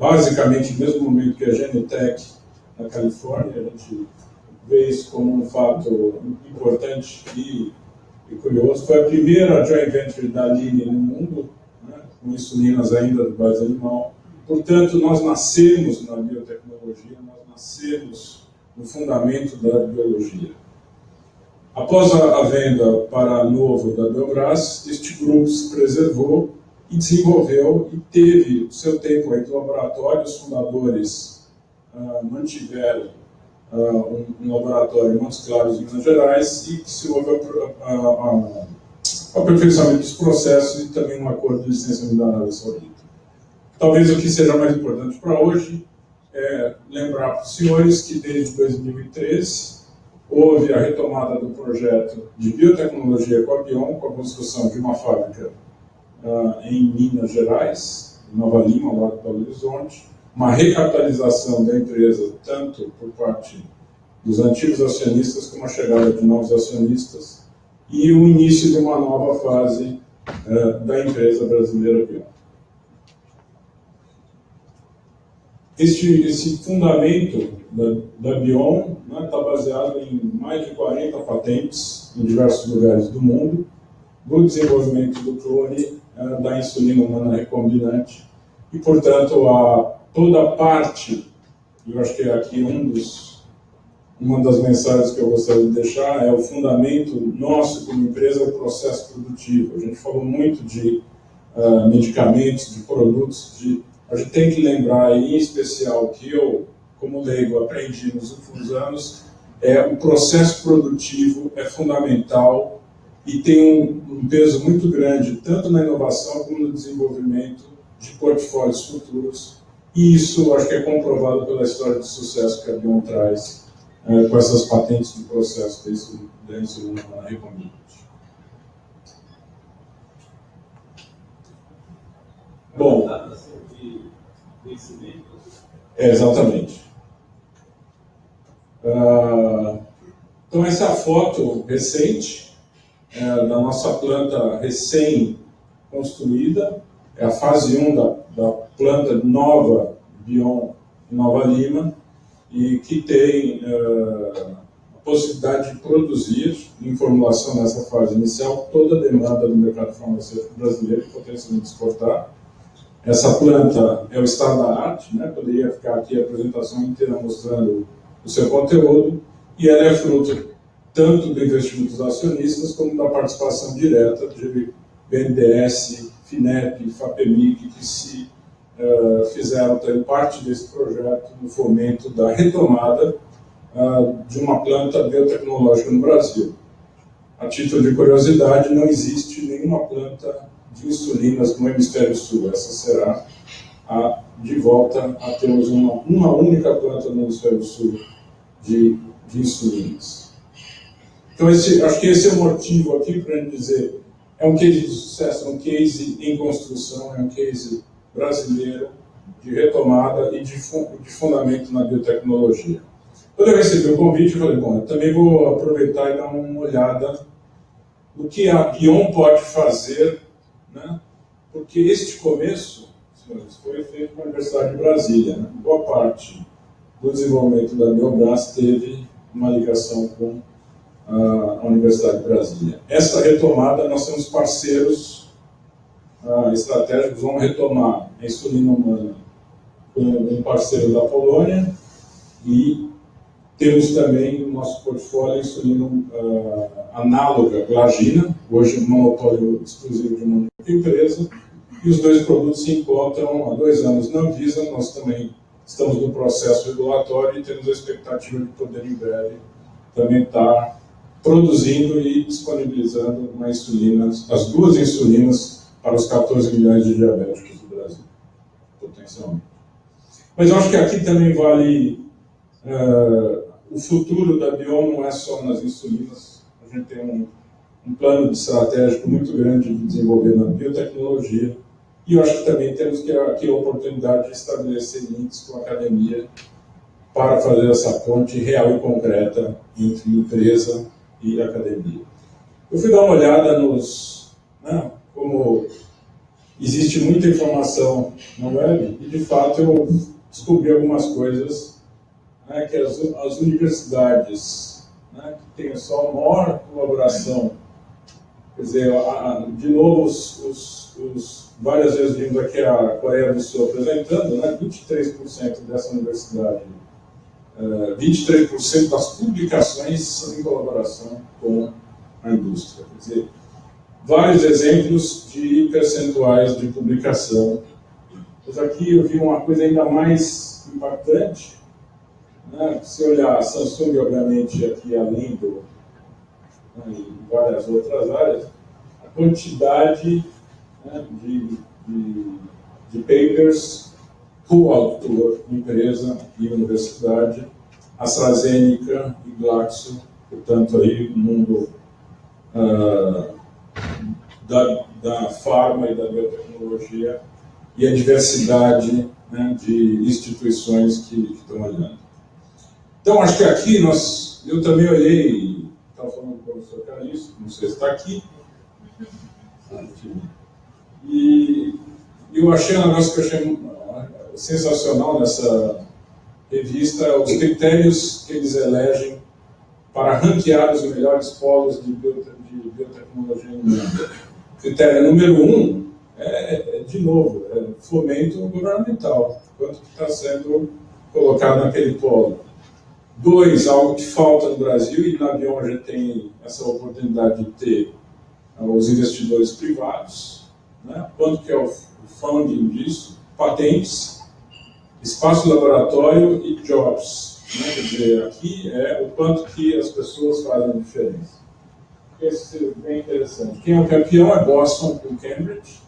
basicamente no mesmo momento que a Genentech na Califórnia. A gente vê isso como um fato importante e, e curioso. Foi a primeira joint venture da Aline no mundo, né, com insulinas ainda de base animal. Portanto, nós nascemos na biotecnologia, nós nascemos no fundamento da biologia. Após a venda para Novo da Biobras, este grupo se preservou e desenvolveu e teve seu tempo aí do laboratório. Os fundadores ah, mantiveram ah, um, um, laboratório em Montes Claros, Minas Gerais, e que se houve o aperfeiçoamento dos processos e também um acordo de licenciamento da Arábia Saudita. Talvez o que seja mais importante para hoje é lembrar para os senhores que desde 2013 houve a retomada do projeto de biotecnologia com a Bion, com a construção de uma fábrica uh, em Minas Gerais, em Nova Lima, lá do Belo Horizonte, uma recapitalização da empresa, tanto por parte dos antigos acionistas como a chegada de novos acionistas, e o início de uma nova fase uh, da empresa brasileira Bion. Este, esse fundamento da, da Bion está né, tá baseado em mais de 40 patentes em diversos lugares do mundo, do desenvolvimento do clone uh, da insulina humana recombinante e, portanto, a, toda parte, eu acho que é aqui um dos, uma das mensagens que eu gostaria de deixar é o fundamento nosso como empresa, o processo produtivo. A gente falou muito de uh, medicamentos, de produtos, de a gente tem que lembrar, em especial, que eu, como leigo, aprendi nos últimos anos, é o processo produtivo é fundamental e tem um, um peso muito grande, tanto na inovação como no desenvolvimento de portfólios futuros. E isso acho que é comprovado pela história de sucesso que a Bion traz é, com essas patentes de processo da insulina recombinante. Bom, é, exatamente. Ah, então, essa é a foto recente é, da nossa planta recém-construída. É a fase 1 da, da planta nova Bion Nova Lima e que tem uh, a possibilidade de produzir, em formulação nessa fase inicial, toda a demanda do mercado farmacêutico brasileiro potencialmente exportar. Essa planta é o estado da arte, né? poderia ficar aqui a apresentação inteira mostrando o seu conteúdo, e ela é fruto tanto do investimento dos acionistas como da participação direta de BNDES, FINEP, FAPEMIC, que se uh, fizeram também parte desse projeto no fomento da retomada uh, de uma planta biotecnológica no Brasil. A título de curiosidade, não existe nenhuma planta de insulinas no hemisfério sul. Essa será a, de volta a termos uma, uma única planta no hemisfério sul de, de insulinas. Então, esse, acho que esse é o motivo aqui para dizer, é um case de sucesso, é um case em construção, é um case brasileiro de retomada e de, de fundamento na biotecnologia. Quando eu recebi o convite, eu falei, bom, eu também vou aproveitar e dar uma olhada no que a Bion pode fazer né? porque este começo, senhores, foi feito com a Universidade de Brasília. Né? Boa parte do desenvolvimento da Biobras teve uma ligação com a Universidade de Brasília. Essa retomada, nós temos parceiros uh, estratégicos, vamos retomar a insulina humana com um parceiro da Polônia e temos também no nosso portfólio a insulina uh, análoga, glagina, hoje monopólio exclusivo de uma empresa, e os dois produtos se encontram há dois anos na Anvisa, nós também estamos no processo regulatório e temos a expectativa de poder em breve também estar produzindo e disponibilizando uma insulina, as duas insulinas para os 14 milhões de diabéticos do Brasil, potencialmente. Mas eu acho que aqui também vale uh, o futuro da Bion não é só nas insulinas, a gente tem um um plano estratégico muito grande de desenvolver na biotecnologia. E eu acho que também temos que aqui a oportunidade de estabelecer links com a academia para fazer essa ponte real e concreta entre empresa e academia. Eu fui dar uma olhada nos... Né, como existe muita informação na web, e de fato eu descobri algumas coisas né, que as, as universidades né, que têm só a maior colaboração Quer dizer, de novo, os, os, os, várias vezes vindo aqui a Coreia do Sul apresentando, né, 23% dessa universidade, 23% das publicações são em colaboração com a indústria. Quer dizer, vários exemplos de percentuais de publicação. Mas aqui eu vi uma coisa ainda mais impactante. Né? Se olhar a Samsung, obviamente, aqui além do, né, em várias outras áreas, a quantidade né, de, de, de papers coautor, empresa e universidade, AstraZeneca e Glaxo, portanto, aí o mundo uh, da, da farma e da biotecnologia e a diversidade né, de instituições que, que estão olhando. Então, acho que aqui nós, eu também olhei, estava falando com o professor Calixto, não sei se está aqui, e eu achei um negócio que eu achei sensacional nessa revista, os critérios que eles elegem para ranquear os melhores polos de, biotecnologia no mundo. Critério número um é, é de novo, é fomento governamental, quanto que está sendo colocado naquele polo. Dois, algo que falta no Brasil, e na Bion a gente tem essa oportunidade de ter uh, os investidores privados, né? quanto que é o, o funding disso, patentes, espaço laboratório e jobs. Né? Quer dizer, aqui é o quanto que as pessoas fazem diferença. Esse é interessante. Quem é o campeão é Boston com Cambridge.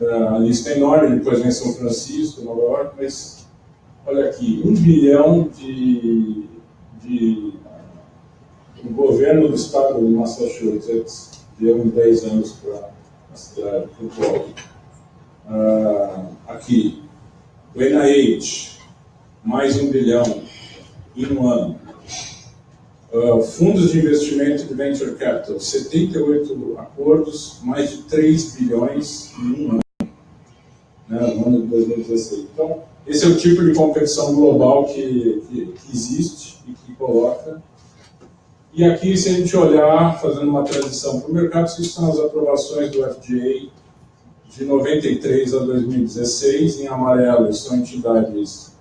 Uh, a lista é enorme, depois vem São Francisco, Nova York, mas olha aqui, um bilhão de, de o governo do estado de Massachusetts deu em 10 anos para a cidade, para o polo. Uh, aqui, o NIH, mais um bilhão em um ano. Uh, fundos de investimento de venture capital, 78 acordos, mais de 3 bilhões em um ano, né, no ano de 2016. Então, esse é o tipo de competição global que, que, que existe e que coloca. E aqui, se a gente olhar, fazendo uma transição para o mercado, essas são as aprovações do FDA de 93 a 2016. Em amarelo são entidades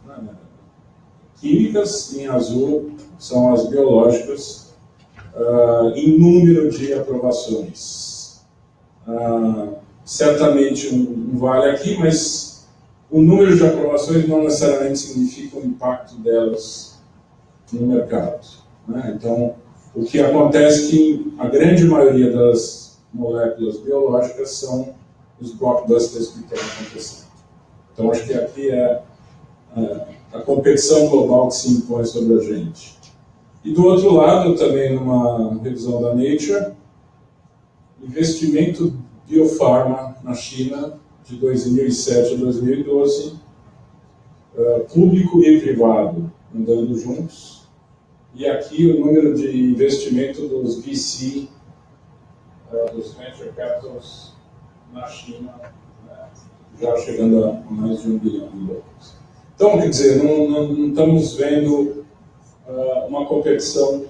químicas, em azul são as biológicas, uh, em número de aprovações. Uh, certamente um, um, vale aqui, mas o número de aprovações não necessariamente significa o impacto delas no mercado. Né? Então, o que acontece é que a grande maioria das moléculas biológicas são os blockbusters que estão acontecendo. Então, acho que aqui é, é a competição global que se impõe sobre a gente. E do outro lado, também numa revisão da Nature, investimento biofarma na China de 2007 a 2012, uh, público e privado andando juntos, e aqui o número de investimento dos VC, eh, dos Venture Capitals na China, né, já chegando a mais de um bilhão de dólares. Então, quer dizer, não, não, não estamos vendo uh, uma competição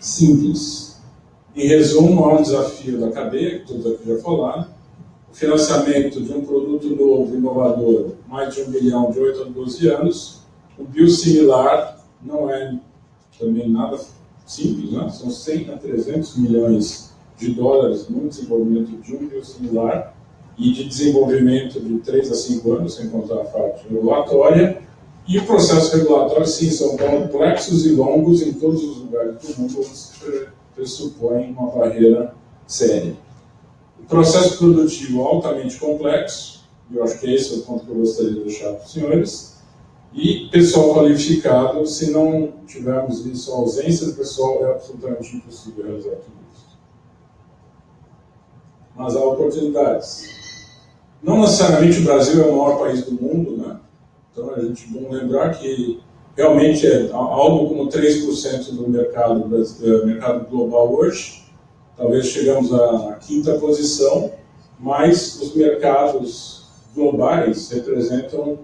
simples. Em resumo, há um desafio da cadeia, que todos aqui já falaram, o financiamento de um produto novo, inovador, mais de um bilhão de 8 a 12 anos, o biosimilar não é também nada simples, né? são 100 a 300 milhões de dólares no desenvolvimento de um biosimilar e de desenvolvimento de 3 a 5 anos, sem contar a parte regulatória, e o processo regulatório, sim, são complexos e longos em todos os lugares do mundo onde se pressupõe uma barreira séria. O processo produtivo altamente complexo, eu acho que esse é o ponto que eu gostaria de deixar para os senhores, e pessoal qualificado, se não tivermos isso, a ausência de pessoal é absolutamente impossível realizar tudo isso. Mas há oportunidades. Não necessariamente o Brasil é o maior país do mundo, né? Então, a gente bom lembrar que realmente é algo como 3% do mercado, do mercado global hoje. Talvez chegamos à quinta posição, mas os mercados globais representam,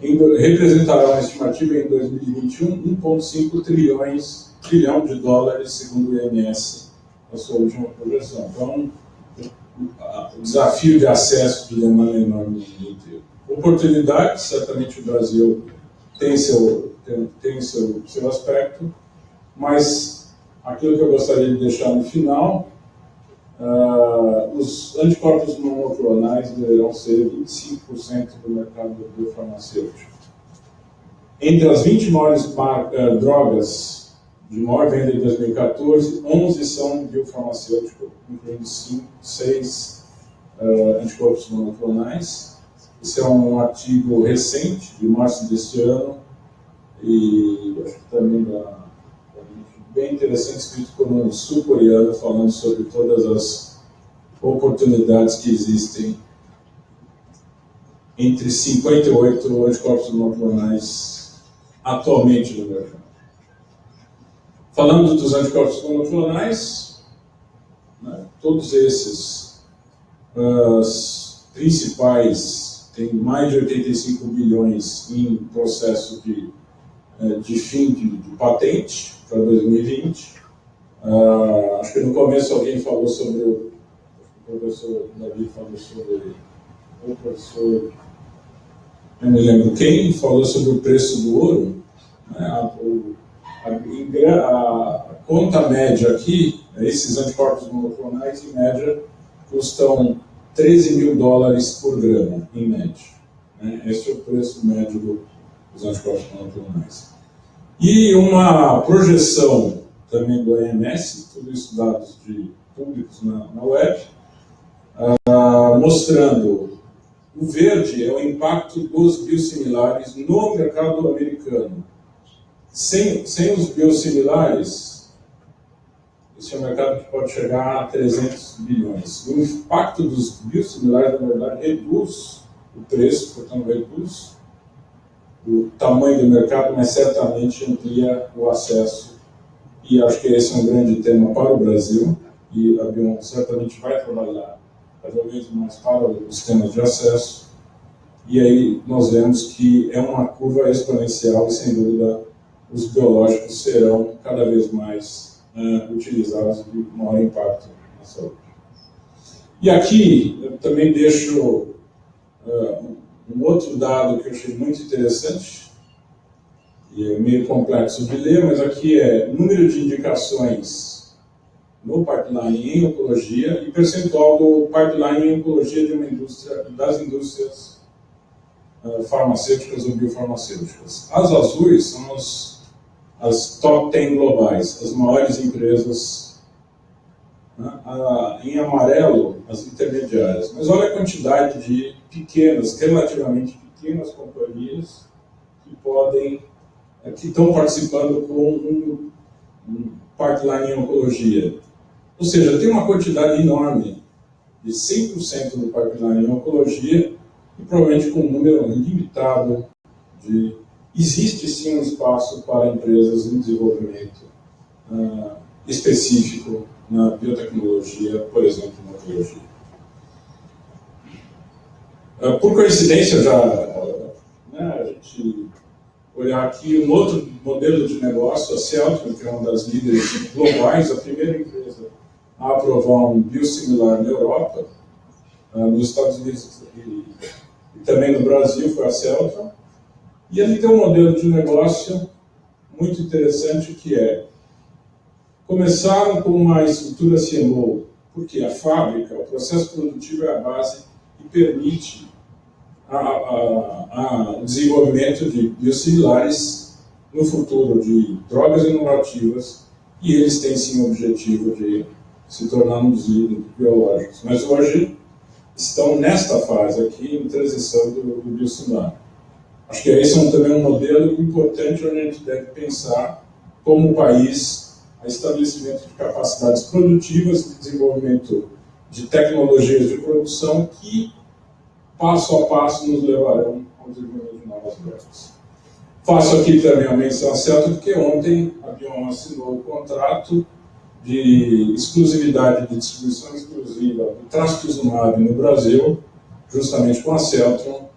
representarão a estimativa em 2021 1,5 trilhões trilhão de dólares, segundo o IMS a sua última projeção. Então, o desafio de acesso de demanda enorme no mundo inteiro. Oportunidades, certamente o Brasil tem seu, tem, tem seu, seu aspecto, mas aquilo que eu gostaria de deixar no final, uh, os anticorpos monoclonais deverão ser 25% do mercado biofarmacêutico. Entre as 20 maiores uh, drogas de maior venda em 2014, 11 são biofarmacêuticos, incluindo 5, 6 uh, anticorpos monoclonais. Esse é um artigo recente, de março deste ano, e acho que também dá, bem interessante, escrito por um sul-coreano, falando sobre todas as oportunidades que existem entre 58 anticorpos monoclonais atualmente no mercado. Falando dos anticorpos monoclonais, né, todos esses principais têm mais de 85 bilhões em processo de, eh, de fim de, de patente para 2020. Uh, ah, acho que no começo alguém falou sobre o, o professor Davi falou sobre o professor eu não me lembro quem falou sobre o preço do ouro. Né? O, a, a, conta média aqui, esses anticorpos monoclonais, em média, custam 13 mil dólares por grama, em média. Né? Esse é o preço médio dos anticorpos monoclonais. E uma projeção também do OMS, tudo isso dados de públicos na, na web, uh, mostrando o verde é o impacto dos biosimilares no mercado americano sem, sem os biosimilares, esse é um mercado que pode chegar a 300 bilhões. O impacto dos biosimilares, na verdade, reduz o preço, portanto, reduz o tamanho do mercado, mas certamente amplia o acesso. E acho que esse é um grande tema para o Brasil, e a Bion certamente vai trabalhar cada vez mais para os temas de acesso. E aí nós vemos que é uma curva exponencial e, sem dúvida, os biológicos serão cada vez mais uh, utilizados de maior impacto na saúde. E aqui eu também deixo uh, um outro dado que eu achei muito interessante, e é meio complexo de ler, mas aqui é número de indicações no pipeline em oncologia e percentual do pipeline em oncologia de uma indústria, das indústrias uh, farmacêuticas ou biofarmacêuticas. As azuis são os as top 10 globais, as maiores empresas. Né? em amarelo, as intermediárias. Mas olha a quantidade de pequenas, relativamente pequenas companhias que podem, é, que estão participando com um, um pipeline em oncologia. Ou seja, tem uma quantidade enorme de 100% do pipeline em oncologia e provavelmente com um número limitado de existe sim um espaço para empresas em desenvolvimento uh, específico na biotecnologia, por exemplo, na biologia. Uh, por coincidência, já né, a gente olhar aqui um outro modelo de negócio, a Celtic, que é uma das líderes globais, a primeira empresa a aprovar um biosimilar na Europa, uh, nos Estados Unidos e, também no Brasil foi a Celtic, e ele tem um modelo de negócio muito interessante que é começaram com uma estrutura CMO, porque a fábrica, o processo produtivo é a base e permite a, a, a, o desenvolvimento de biosimilares no futuro de drogas inovativas e eles têm sim o objetivo de se tornar um dos biológicos. Mas hoje estão nesta fase aqui em transição do, do biosimilar. Acho que esse é um, também um modelo importante onde a gente deve pensar como país a estabelecimento de capacidades produtivas de desenvolvimento de tecnologias de produção que, passo a passo, nos levarão ao desenvolvimento de novas drogas. Faço aqui também a menção certa porque ontem a Bion assinou o contrato de exclusividade de distribuição exclusiva do trastuzumab no Brasil, justamente com a Celtron,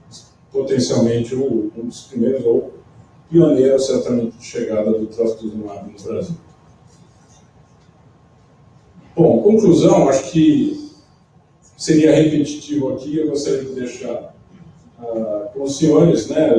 potencialmente um dos primeiros ou pioneiro certamente de chegada do trastuzumab no Brasil. Bom, conclusão, acho que seria repetitivo aqui, eu gostaria de deixar uh, com os senhores, né,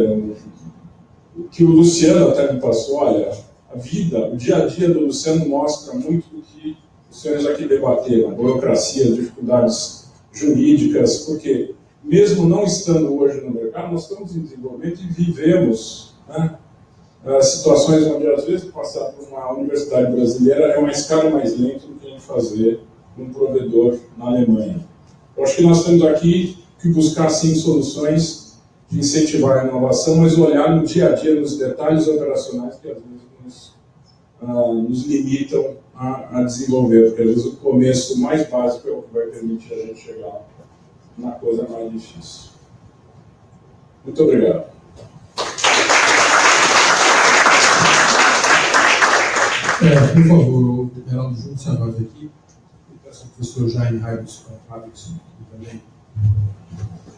que o Luciano até me passou, olha, a vida, o dia a dia do Luciano mostra muito do que os senhores aqui debateram, burocracia, dificuldades jurídicas, porque mesmo não estando hoje no mercado, nós estamos em desenvolvimento e vivemos né, situações onde, às vezes, passar por uma universidade brasileira é uma escala mais lenta do que a gente fazer um provedor na Alemanha. Eu acho que nós temos aqui que buscar, sim, soluções de incentivar a inovação, mas olhar no dia a dia, nos detalhes operacionais que, às vezes, nos, uh, nos limitam a, a, desenvolver, porque, às vezes, o começo mais básico é o que vai permitir a gente chegar na coisa mais difícil. Muito obrigado. É, por favor, Geraldo junte-se a nós aqui. Eu peço ao professor Jaime Raibson que também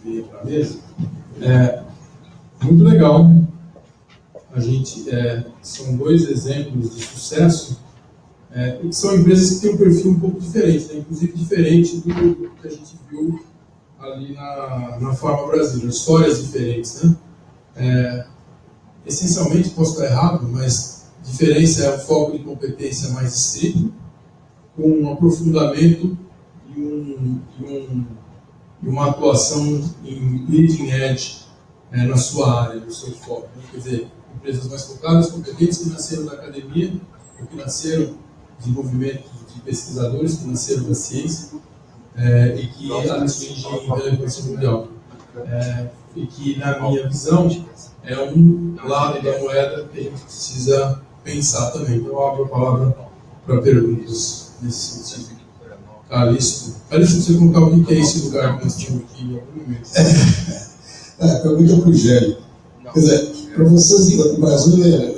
venha para a mesa. É, muito legal. A gente, é, são dois exemplos de sucesso é, e são empresas que têm um perfil um pouco diferente, né? inclusive diferente do que a gente viu ali na, na Farma Brasil, histórias diferentes. Né? É, essencialmente, posso estar errado, mas diferença é o foco de competência mais estrito, com um aprofundamento e, um, e, um, e uma atuação em leading edge é, na sua área, no seu foco. Né? Quer dizer, empresas mais focadas, competentes, que nasceram da academia, que nasceram desenvolvimento de pesquisadores que nasceram da ciência, é, e que atingem relevância mundial. É, e que, na minha visão, é um lado da moeda que a gente precisa pensar também. Então, eu abro a palavra para perguntas nesse sentido. Calixto. Calixto, você contar o que é esse lugar que nós tínhamos aqui em algum momento. É, pergunta para o Gélio. Quer dizer, para vocês, no Brasil, é,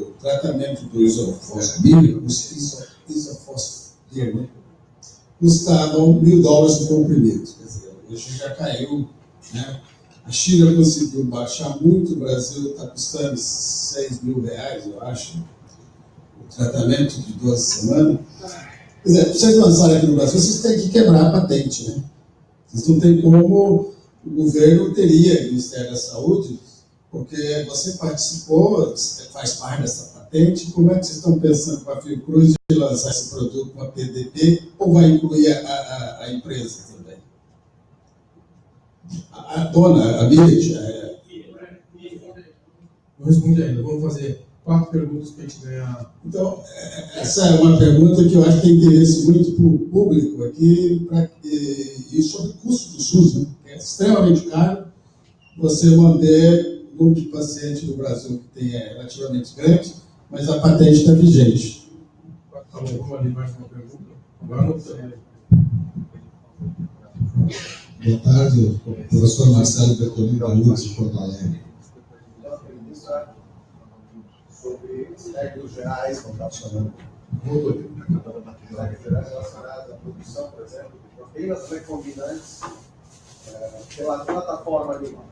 o tratamento do isofosfamílico, isofosfamílico, né? Custavam mil dólares por comprimido. Quer dizer, hoje já caiu. Né? A China conseguiu baixar muito, o Brasil está custando 6 mil reais, eu acho, o tratamento de duas semanas. Quer dizer, para vocês lançarem aqui no Brasil, vocês têm que quebrar a patente, né? Vocês não tem como, o governo teria, o Ministério da Saúde, porque você participou, faz parte dessa patente, como é que vocês estão pensando com a Fiocruz de lançar esse produto com a PDP ou vai incluir a, a, a empresa também? A, a dona, a Mirit, é... Não respondi ainda, vamos fazer quatro perguntas para a gente ganhar. Então, é, essa é uma pergunta que eu acho que tem interesse muito para o público aqui, pra, e, sobre o custo do SUS, né? que é extremamente caro você manter o número de pacientes no Brasil que tem é relativamente grande, mas a patente está vigente. Ali mais uma pergunta. Boa tarde, professor Marcelo Bertolini da URGS de Porto Alegre. Sobre as regras gerais, como está chamando, regras gerais relacionadas à produção, por exemplo, de proteínas recombinantes é, pela plataforma animal.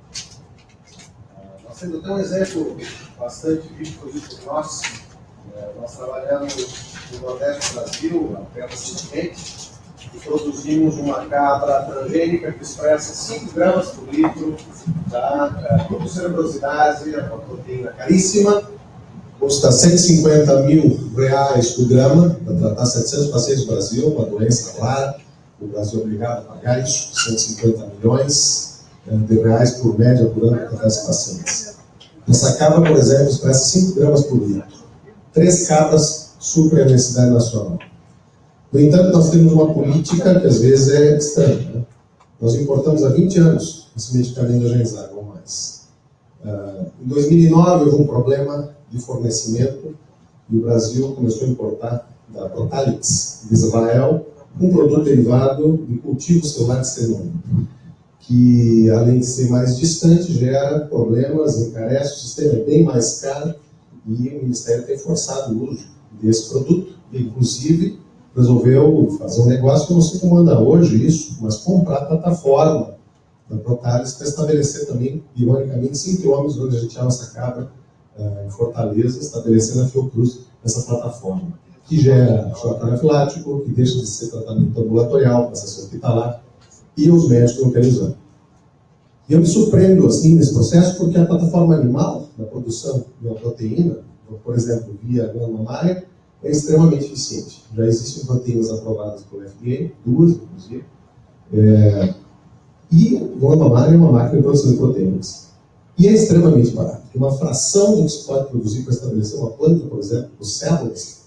Temos até um exemplo bastante visto por nós. É, nós trabalhamos no Nordeste do Brasil, até recentemente, e produzimos uma cabra transgênica que expressa 5 gramas por litro da protocerebrosidase, uma proteína caríssima, custa 150 mil reais por grama para tratar 700 pacientes no Brasil, uma doença clara. O Brasil é obrigado a pagar isso, 150 milhões de reais por média por ano para essas pacientes. Essa cabra, por exemplo, expressa 5 gramas por litro. Três cabras suprem a necessidade nacional. No entanto, nós temos uma política que às vezes é estranha. Né? Nós importamos há 20 anos esse medicamento da Genzag, ou mais. Uh, em 2009 houve um problema de fornecimento e o Brasil começou a importar da Protalix de Israel um produto derivado de cultivo celular de cenômio que além de ser mais distante, gera problemas, encarece, o sistema é bem mais caro e o Ministério tem forçado o uso desse produto, inclusive resolveu fazer um negócio que não sei como anda hoje isso, mas comprar a plataforma da Protalis para estabelecer também, ironicamente, 5 quilômetros onde a gente tinha nossa cabra uh, em Fortaleza, estabelecendo a Fiocruz nessa plataforma. que gera choque anafilático, que deixa de ser tratamento ambulatorial, passa a ser hospitalar, e os médicos usar. E eu me surpreendo assim nesse processo porque a plataforma animal da produção de uma proteína, por exemplo, via glândula mamária, é extremamente eficiente. Já existem proteínas aprovadas pelo FDA, duas inclusive, é, e glândula mamária é uma máquina de produção de proteínas. E é extremamente barato. Uma fração do que se pode produzir para estabelecer uma planta, por exemplo, por células,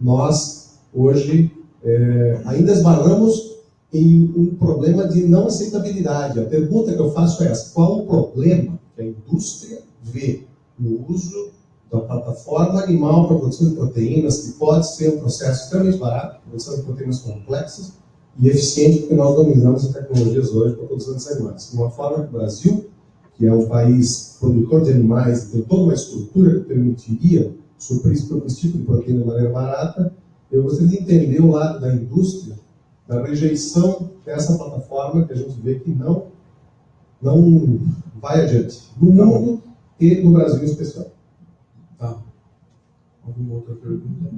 nós hoje é, ainda esbarramos em um problema de não aceitabilidade. A pergunta que eu faço é essa: qual o problema que a indústria vê no uso da plataforma animal para produção de proteínas, que pode ser um processo extremamente barato, produção de proteínas complexas e eficiente, porque nós dominamos as tecnologias hoje para a produção de animais. De uma forma que o Brasil, que é um país produtor de animais, tem toda uma estrutura que permitiria suprir esse tipo de proteína de maneira barata, eu gostaria de entender o lado da indústria da rejeição dessa plataforma que a gente vê que não, não vai adiante, no mundo e no Brasil em especial. Tá. Alguma outra pergunta?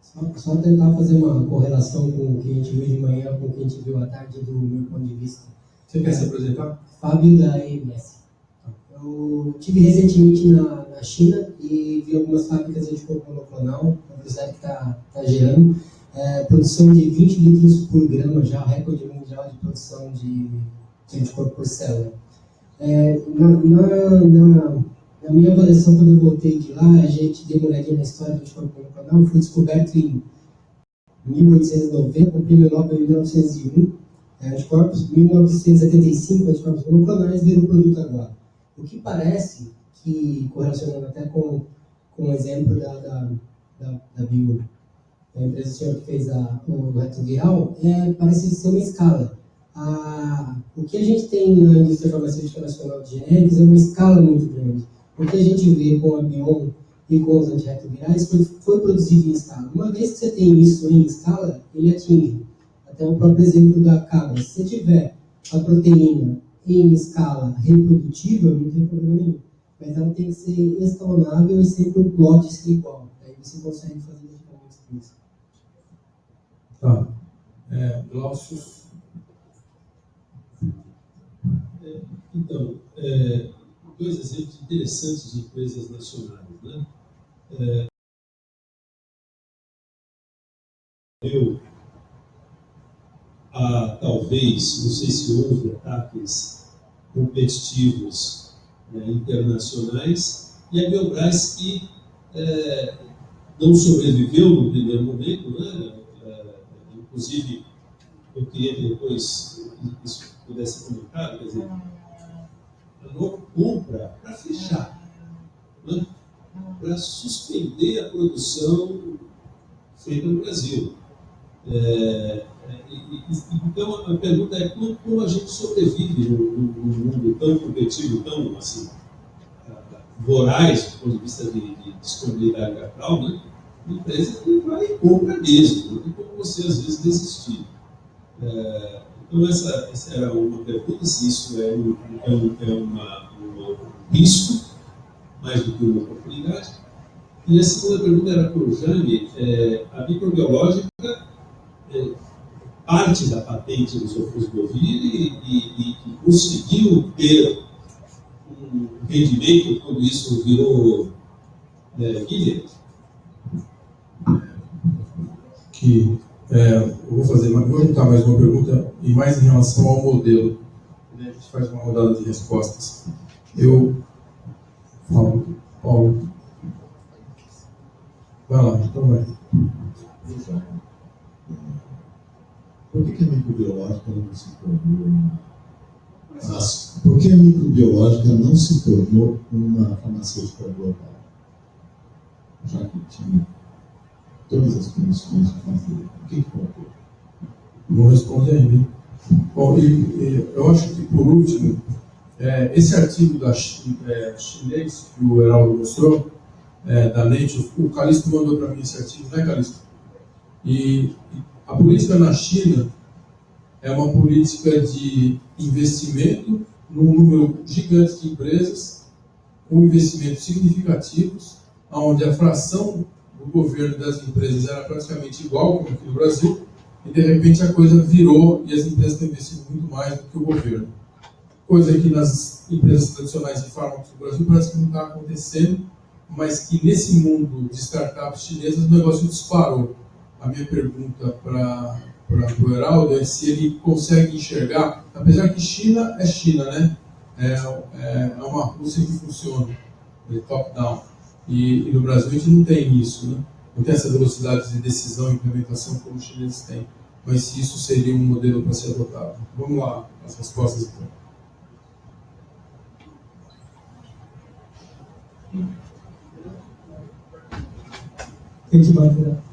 Só, só tentar fazer uma correlação com o que a gente viu de manhã com o que a gente viu à tarde do meu ponto de vista. Você quer se apresentar? Fábio da AMS. Eu tive recentemente na, na China e vi algumas fábricas de anticorpo monoclonal, uma velocidade que está tá gerando, é, produção de 20 litros por grama já, recorde mundial de produção de, de anticorpo por célula. É, na, na, na, na, minha avaliação, quando eu voltei de lá, a gente deu uma olhadinha na história do anticorpo monoclonal, foi descoberto em 1890, com o prêmio Nobel em 1901, é, anticorpos, 1975, anticorpos monoclonais viram produto agora. O que parece que, correlacionando até com, com o exemplo da, da, da, da Bio, da empresa senhor que fez a, o retroviral, é, parece ser uma escala. A, o que a gente tem na indústria farmacêutica nacional de genéricos é uma escala muito grande. O que a gente vê com a Bion e com os antirretrovirais foi, foi produzido em escala. Uma vez que você tem isso em escala, ele atinge. Até o próprio exemplo da cabra. Se você tiver a proteína em escala reprodutível, não tem problema nenhum. Mas ela tem que ser escalonável e sempre o plot ser igual. Aí você consegue fazer medicamentos com isso. Tá. É, Glaucio. É, então, é, dois exemplos interessantes de empresas nacionais. Né? É, eu, a, talvez, não sei se houve ataques competitivos né, internacionais, e a Biobras que é, não sobreviveu no primeiro momento, né, é, inclusive eu queria que depois isso pudesse ser comentado, quer dizer, a compra para fechar, né, para suspender a produção feita no Brasil. É, então, a pergunta é como, como a gente sobrevive no, mundo tão competitivo, tão assim, voraz, do ponto de vista de, de disponibilidade capital, né? uma empresa vai e compra mesmo, não tem como você, às vezes, desistir. É, então, essa, essa, era uma pergunta, se isso é um, é um, é uma, um risco, mais do que uma oportunidade. E a segunda pergunta era para o Jaime, é, a microbiológica é, parte da patente do sofosbovir e, e, e, conseguiu ter um rendimento quando isso virou é, Guilherme. Que é, eu vou fazer, vou juntar mais uma pergunta e mais em relação ao modelo. A gente faz uma rodada de respostas. Eu falo, Paulo. Vai lá, então vai. Por que, que a microbiológica não se tornou Por que a microbiológica não se tornou uma farmacêutica global? Já que tinha todas as condições de fazer. O que, faltou? Não responde ainda. Bom, e, e, eu acho que, por último, é, esse artigo da, é, chinês que o Heraldo mostrou, é, da Nature, o Calixto mandou para mim esse artigo, né, Calixto? E, e a política na China é uma política de investimento num número gigante de empresas com investimentos significativos, onde a fração do governo das empresas era praticamente igual como aqui no Brasil, e de repente a coisa virou e as empresas estão investindo muito mais do que o governo. Coisa que nas empresas tradicionais de fármacos do Brasil parece que não está acontecendo, mas que nesse mundo de startups chinesas o negócio disparou. A minha pergunta para o Heraldo é se ele consegue enxergar, apesar que China é China, né? É, é, é uma Rússia que funciona, top-down. E, e, no Brasil a gente não tem isso, né? não tem essa velocidade de decisão e implementação como os chineses têm. Mas se isso seria um modelo para ser adotado. Vamos lá, as respostas então. Tem que bater.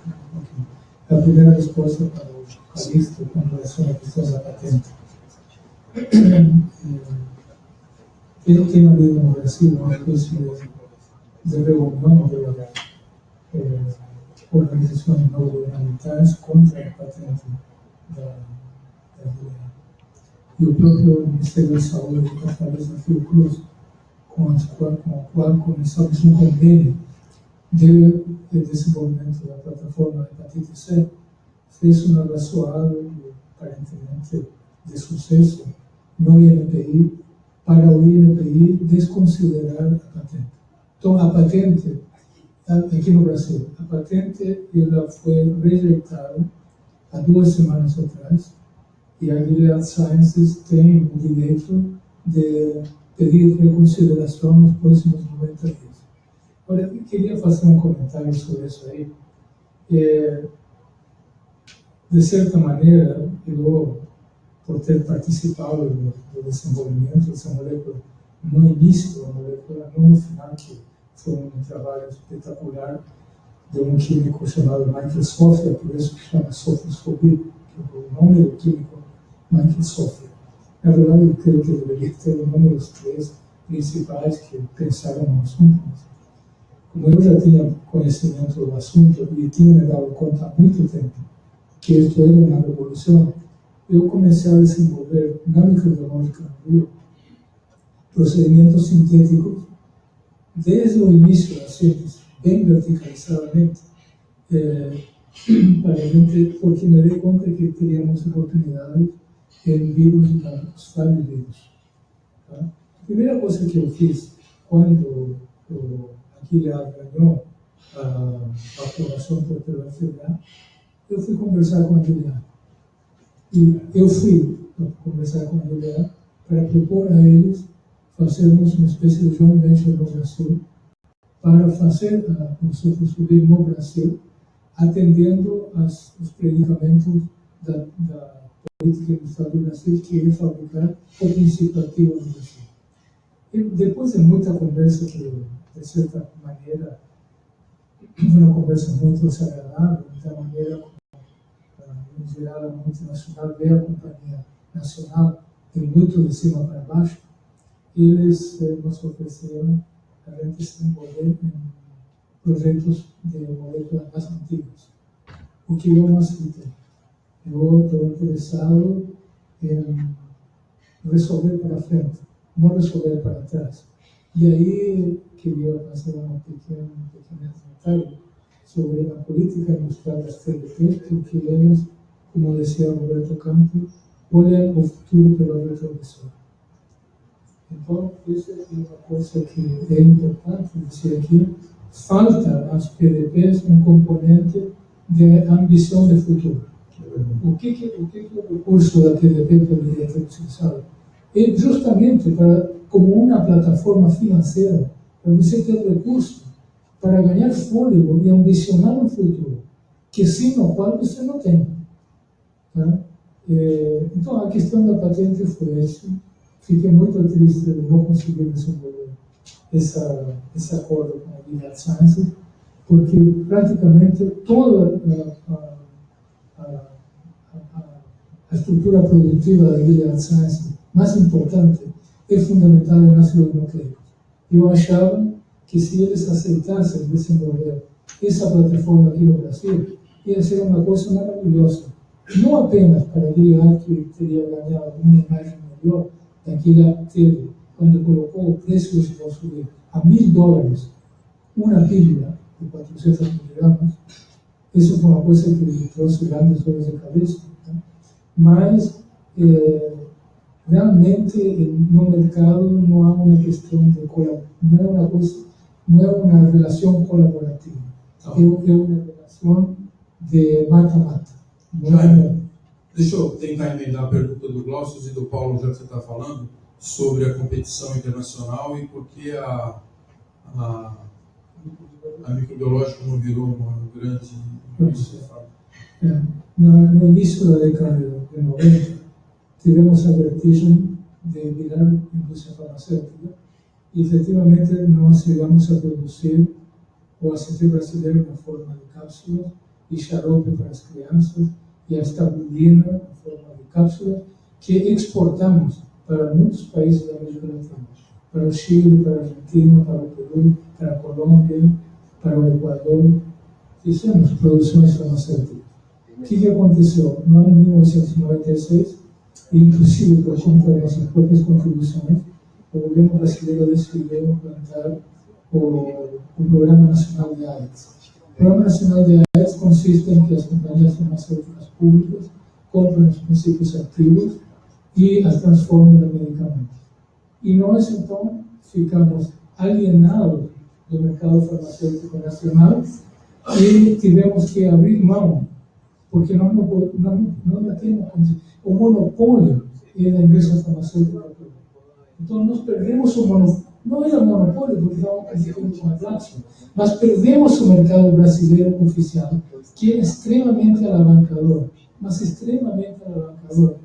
A primeira resposta para o Calixto com relação à questão da patente. Ele tem uma lei no Brasil, uma ou não haver eh, organizações não governamentais contra a patente da, da E o próprio Ministério da Saúde, através da Fiocruz, com, com o qual começamos um convênio de, de desenvolvimento da plataforma Hepatite C, fez um abraçoado, aparentemente de sucesso, no INPI, para o INPI desconsiderar a patente. Então, a patente, aqui no Brasil, a patente ela foi rejeitada há duas semanas atrás, e a Sciences tem o direito de pedir reconsideração nos próximos 90 dias. Olha, eu queria fazer um comentário sobre isso aí. É, de certa maneira, eu, por ter participado do, do desenvolvimento dessa molécula no início da molécula, não no final, que foi um trabalho espetacular de um químico chamado Michael Sofia, por isso que chama sofosfobia, que é o nome do químico Michael Sofia. Na verdade, eu creio que deveria ter o nome dos três principais que pensaram no assunto. Como eu já tinha conhecimento do assunto e tinha me dado conta há muito tempo que isto era uma revolução, eu comecei a desenvolver na microbiológica Rio procedimentos sintéticos desde o início da síntese, bem verticalizadamente, é, para gente, porque me dei conta que teríamos oportunidades em vírus, os vários vírus. Tá? Que eu fiz quando Gilead ganhou a, a aprovação por pela FDA, eu fui conversar com a Gilead. E eu fui conversar com a Gilead para propor a eles fazermos uma espécie de joint venture no Brasil para fazer a, o subir no Brasil, atendendo as, os predicamentos da, da política industrial do Brasil, que é fabricar o princípio ativo no Brasil. E depois de muita conversa, que de certa maneira, uma conversa muito desagradável, da maneira como, geral, a multinacional vê a companhia nacional, tem muito de cima para baixo, eles eh, nos ofereceram a gente se envolver em projetos de moléculas mais antigas, o que eu não aceitei. Eu estou interessado em resolver para frente, não resolver para trás. E aí queria fazer uma pequena, um pequeno comentário sobre a política industrial TDPs, porque elas, como dizia Roberto Campos, olham o futuro pelo retrovisor. Então, isso é uma coisa que é importante dizer aqui. Falta às PDPs um componente de ambição de futuro. O que, que, o, que, que o recurso da PDP poderia ter utilizado? É justamente para, como uma plataforma financeira, você ter recurso para ganhar fôlego e ambicionar um futuro, que sem o qual você não tem. Tá? É, então, a questão da patente foi essa fiquei muito triste de não conseguir desenvolver essa, esse acordo com a Gilead Sciences, porque praticamente toda a, a, a, a estrutura produtiva da Sciences, mais importante, é fundamentada em ácidos nucleicos. Eu achava que se eles aceitassem desenvolver essa plataforma aqui no Brasil, ia ser uma coisa maravilhosa. Não apenas para a Gilead, que teria ganhado uma imagem melhor, daquela teve, quando colocou o preço dos nossos a mil dólares uma pilha de 400 miligramas, isso foi uma coisa que me trouxe grandes dores de cabeça. Né? Mas, eh, realmente, no mercado não há uma questão de colaboração, não é uma coisa, não é uma relação colaborativa, é, é uma relação de mata-mata. É... Deixa eu tentar emendar a pergunta do Glaucio e do Paulo, já que você está falando, sobre a competição internacional e por que a, a, a microbiológica não virou uma grande é, no, no início da década de 90, tivemos a vertigem de virar indústria farmacêutica e efetivamente nós chegamos a produzir o ACT brasileiro na forma de cápsulas e xarope para as crianças e a estabulina na forma de cápsulas que exportamos para muitos países da América Latina, para o Chile, para a Argentina, para o Peru, para a Colômbia, para o Equador. Fizemos produções farmacêuticas. O que, que aconteceu? No ano 1996, inclusive por conta das nossas próprias contribuições, o governo brasileiro decidiu implantar o, o Programa Nacional de AIDS. O Programa Nacional de AIDS consiste em que as companhias farmacêuticas públicas compram os princípios ativos e as transformam em medicamentos. E nós, então, ficamos alienados do mercado farmacêutico nacional e tivemos que abrir mão, porque nós não, não, não temos o monopólio é da indústria farmacêutica Então nós perdemos o monopólio, não era monopólio porque estávamos competindo com a Glaxo, mas perdemos o mercado brasileiro oficial, que é extremamente alavancador, mas extremamente alavancador.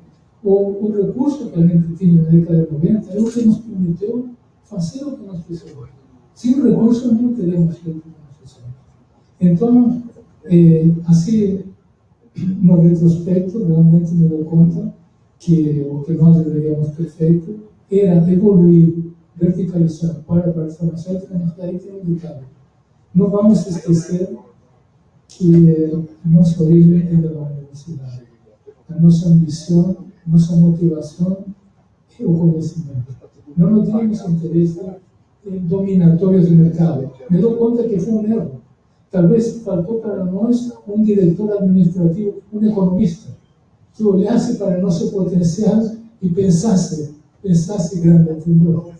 O, o recurso que a gente tinha na década de 90 é o que nos permitiu fazer o que nós precisamos. Sem recursos não teremos feito o que nós fizemos. Então, eh, assim, no retrospecto, realmente me dou conta que o que nós deveríamos ter feito era evoluir, verticalizar para a parte farmacêutica, mas daí tem um ditado. Não vamos esquecer que a nossa origem é da universidade. A nossa ambição, nossa motivação é o conhecimento. Não tínhamos interesse em dominatórios de mercado. Me dou conta que foi um erro. Talvez faltou para nós um diretor administrativo, um economista, que olhasse para nosso potencial e pensasse, pensasse grande, entendeu?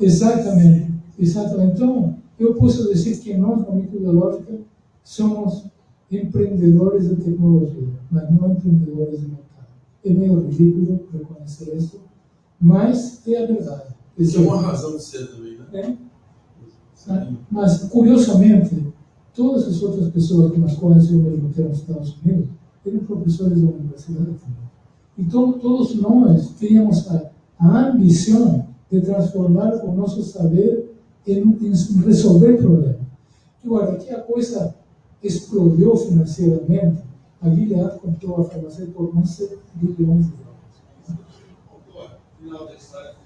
Exatamente, exatamente. Então, eu posso dizer que nós, na microbiológica, somos empreendedores de tecnologia, mas não empreendedores de mercado. É meio ridículo reconhecer isso, mas é a verdade. Isso é uma razão de ser também, né? É. Mas, curiosamente, todas as outras pessoas com as quais eu me nos Estados Unidos eram professores da universidade também. Então, todos nós tínhamos a, a ambição de transformar o nosso saber em, em resolver problemas. Agora, que a coisa explodiu financeiramente, a Gilead comprou a farmácia por 11 bilhões de dólares. Final da história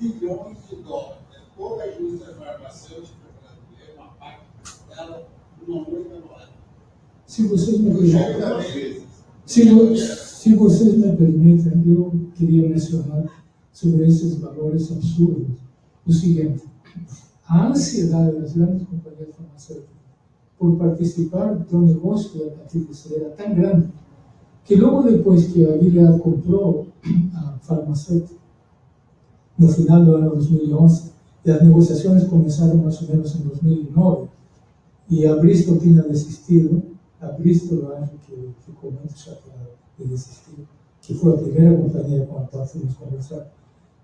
bilhões de dólares. Toda a indústria farmacêutica brasileira, uma parte dela, uma única moeda. Se vocês me permitem, se, vocês me permitem, eu queria mencionar sobre esses valores absurdos o seguinte: a ansiedade das grandes companhias farmacêuticas por participar do negócio da hepatite era tão grande que logo depois que a Gilead comprou a farmacêutica, no final do ano 2011, e as negociações começaram mais ou menos em 2009, e a Bristol desistido, a Bristol que ficou muito chateada de desistir, que foi a primeira companhia com a qual fomos conversar.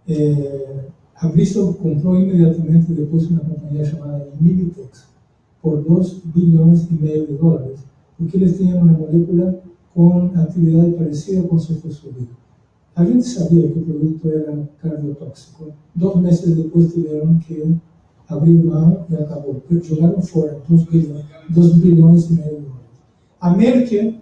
É, a Bristol comprou imediatamente depois uma companhia chamada Imiditex por 2 bilhões e meio de dólares, porque eles tinham uma molécula com atividade parecida com sulfosfuril. A gente sabia que o produto era cardiotóxico. Dois meses depois tiveram que abrir mão e acabou. Jogaram fora 2 bilhões, 2 bilhões e meio de dólares. A Merck,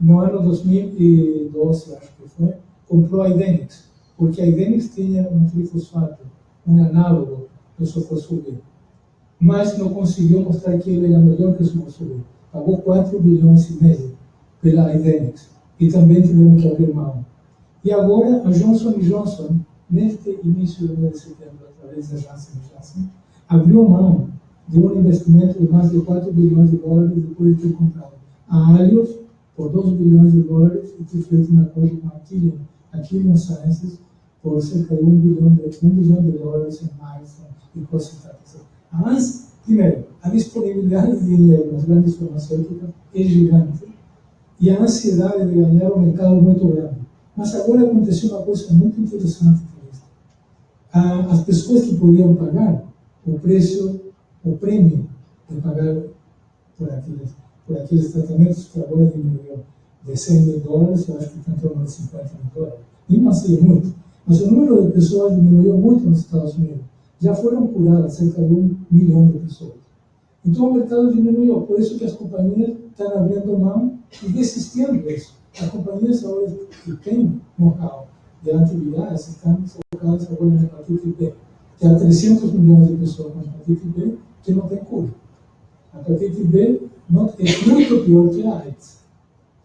no ano 2012, acho que foi, comprou a Idenix, porque a Idenix tinha um trifosfato, um análogo do sulfosfuril. Mas não conseguiu mostrar que ele era melhor que o sulfosfuril. Pagou 4 bilhões e meio pela Idenix. E também tiveram que abrir mão. E agora a Johnson Johnson, neste início do mês de setembro, através da Janssen Janssen, abriu mão de um investimento de mais de 4 bilhões de dólares depois de ter comprado a Alios por 2 bilhões de dólares e ter feito um acordo com a Killian, a Killian Sciences por cerca de 1 bilhão de, 1 bilhão de dólares em milestone e porcentagens. Mas, primeiro, a disponibilidade de dinheiro nas grandes farmacêuticas é gigante e a ansiedade de ganhar o mercado muito grande. Mas agora aconteceu uma coisa muito interessante. As pessoas que podiam pagar o preço, o prêmio de pagar por aqueles, por aqueles tratamentos que agora diminuiu de 100 mil dólares, eu acho que está em de 50 mil dólares. Não assim muito, mas o número de pessoas diminuiu muito nos Estados Unidos. Já foram curadas cerca de um milhão de pessoas. Então o mercado diminuiu, por isso que as companhias estão abrindo mão e desistindo disso. As companhias agora que têm know-how de atividades estão focadas agora na hepatite B que há 300 milhões de pessoas com hepatite B que não tem cura. A hepatite B não, é muito pior que a AIDS.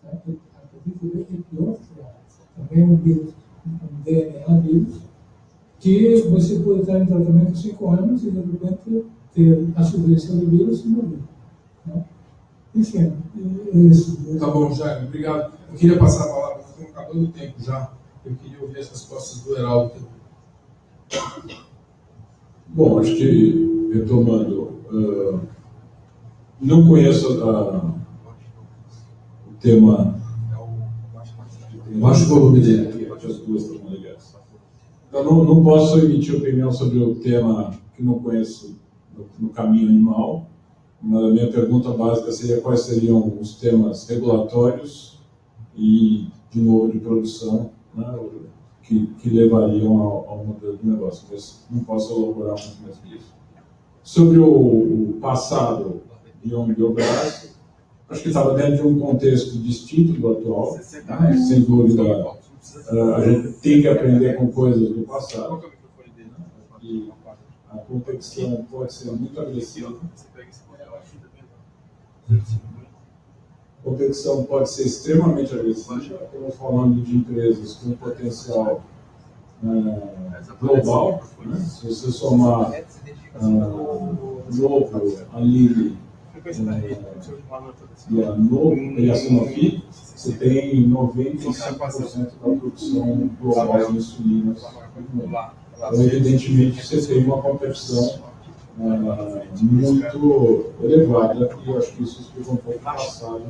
A hepatite B é pior que a AIDS. Também é um vírus, um DNA vírus, que você pode estar em tratamento 5 anos e de repente ter a sobrevivência do vírus e morrer. Né? Enfim, é isso. Tá bom, Jaime, obrigado. Eu queria passar a palavra, estamos acabando o tempo já. Eu queria ouvir as respostas do Heraldo. Bom, acho que, retomando, uh, não conheço uh, o tema. Baixo volume dele. As duas estão ligadas. Eu não, não posso emitir opinião sobre o tema que não conheço no, no caminho animal. A minha pergunta básica seria quais seriam os temas regulatórios e, de novo, de produção, né, que, que levariam ao, ao, modelo de negócio, mas não posso elaborar muito mais que isso. Sobre o, o passado de Biogás, acho que estava dentro de um contexto distinto do atual, né? sem dúvida, uh, a gente tem que aprender com coisas do passado, e a competição pode ser muito agressiva. A competição pode ser extremamente agressiva, estamos falando de empresas com potencial uh, global. Né? Se você somar uh, Novo, a Lilly uh, e a Novo e a Sanofi, você tem 95% da produção global de insulinas. Então, evidentemente, você tem uma competição uh, muito elevada, e eu acho que isso explica um pouco o passado,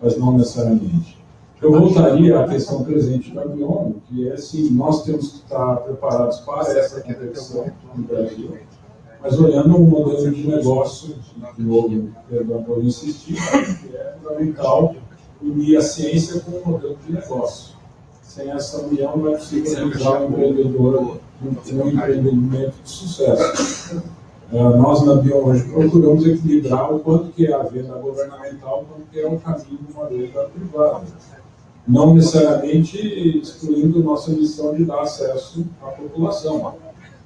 mas não necessariamente. Eu voltaria à questão presente da Bion, que é assim, nós temos que estar preparados para essa competição no Brasil, mas olhando um modelo de negócio, de novo, perdão por insistir, que é fundamental unir a ciência com o modelo de negócio. Sem essa união não é possível realizar um empreendedor, um empreendimento de sucesso. Uh, nós na hoje procuramos equilibrar o quanto que é a venda governamental, quanto que é o caminho de uma venda privada não necessariamente excluindo nossa missão de dar acesso à população.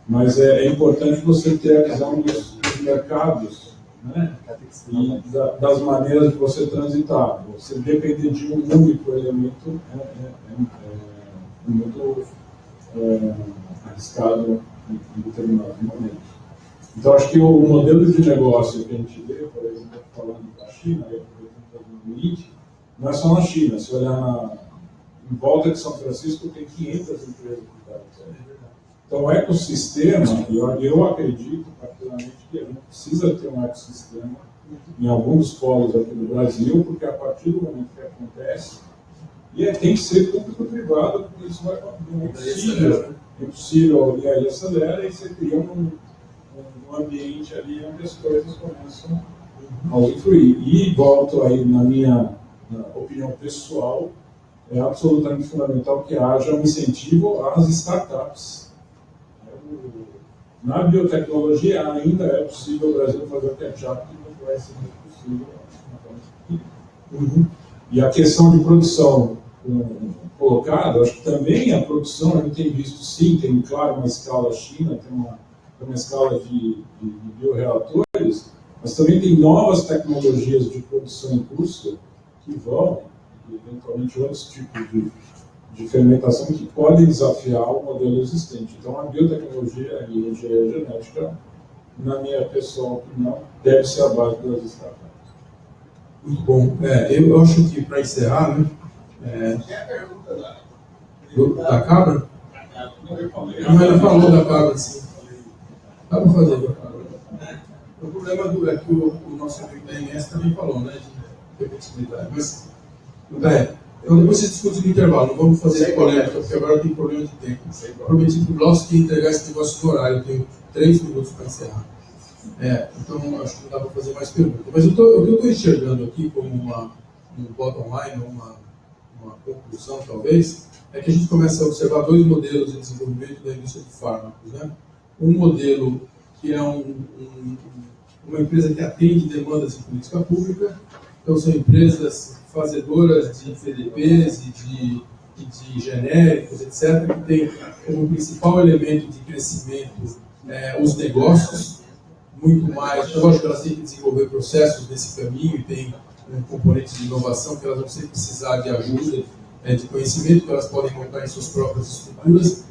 Mas é, é importante você ter a visão dos, dos mercados né? e da, das maneiras de você transitar. Você depender de um único elemento é, é, é, é muito é, arriscado em, determinados momentos. Então, acho que o, modelo de negócio que a gente vê, por exemplo, falando da China, eu, por exemplo, não é só na China, se olhar na, em volta de São Francisco tem 500 empresas que Então o ecossistema, eu, eu acredito particularmente que a gente precisa ter um ecossistema em alguns polos aqui do Brasil, porque a partir do momento que acontece, e é, tem que ser público-privado, porque isso vai é impossível, é impossível, e aí acelera e você cria um, ambiente ali onde as coisas começam a usufruir. E volto aí na minha opinião pessoal, é absolutamente fundamental que haja um incentivo às startups. Na biotecnologia ainda é possível o Brasil fazer o ketchup que não vai ser possível. E a questão de produção colocada, acho que também a produção, a gente tem visto sim, tem claro uma escala China, tem uma, tem uma escala de, de, de bioreatores, mas também tem novas tecnologias de produção em curso que vão, e eventualmente outros tipos de, de fermentação que pode desafiar o modelo existente. Então, a biotecnologia e a engenharia genética, na minha pessoal opinião, deve ser a base das startups. Muito bom. É, eu acho que, para encerrar, né, é, do, da cabra? Não, ela falou da cabra, sim. Dá para fazer. O problema do, é que o, o nosso amigo da INS também falou, né, de repetibilidade. Mas, é, então depois você discute no intervalo, não vamos fazer polêmica, porque agora tem problema de tempo. Prometi para o Glaucio que ia entregar esse negócio do horário, eu tenho três minutos para encerrar. É, então acho que não dá para fazer mais perguntas. Mas eu tô, o que eu estou enxergando aqui como uma, um bottom line, uma, uma conclusão talvez, é que a gente começa a observar dois modelos de desenvolvimento da indústria de fármacos. Né? Um modelo que é um, um, uma empresa que atende demandas de política pública, então são empresas fazedoras de PDPs e de, e de genéricos, etc., que tem como principal elemento de crescimento é, os negócios, muito mais. Lógico que elas têm que desenvolver processos nesse caminho e tem um componente de inovação que elas vão sempre precisar de ajuda, é, de conhecimento, que elas podem montar em suas próprias estruturas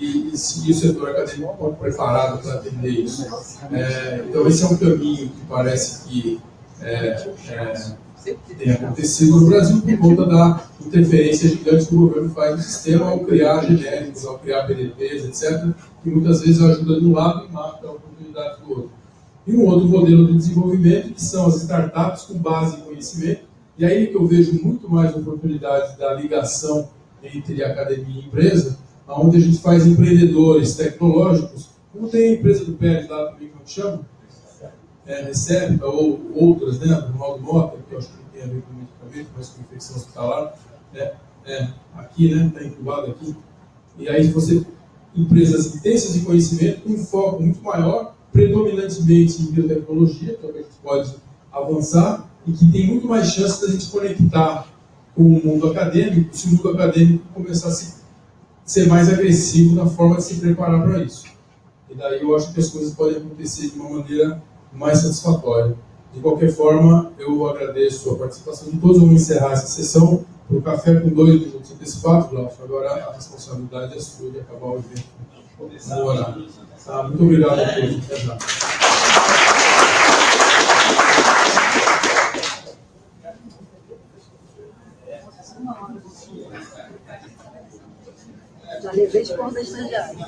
e, e, e o setor acadêmico pode preparado para atender isso. É, então, esse é um caminho que parece que é, é tem acontecido no Brasil por conta da interferência gigante que o governo faz no sistema ao criar genéricos, ao criar PDPs, etc., que muitas vezes ajuda de um lado e mata a oportunidade do outro. E um outro modelo de desenvolvimento, que são as startups com base em conhecimento, e aí que eu vejo muito mais oportunidade da ligação entre academia e empresa, onde a gente faz empreendedores tecnológicos, como tem a empresa do PED lá também, como chama, é, recebe, ou outras, né, do Ronaldo Mota, que eu acho que não tem a ver com medicamento, mas com infecção hospitalar, né, é, aqui, né, está incubado aqui. E aí você, empresas intensas de conhecimento, com um foco muito maior, predominantemente em biotecnologia, é que a gente pode avançar, e que tem muito mais chance da gente conectar com o mundo acadêmico, se o mundo acadêmico começar a se, ser mais agressivo na forma de se preparar para isso. E daí eu acho que as coisas podem acontecer de uma maneira mais satisfatória. De qualquer forma, eu agradeço a participação de todos. Vamos encerrar essa sessão para o café com dois minutos antecipados, Glaucio. Agora a responsabilidade é sua de acabar o evento horário. Tá? Muito obrigado a todos. Até já. Levei de estagiário.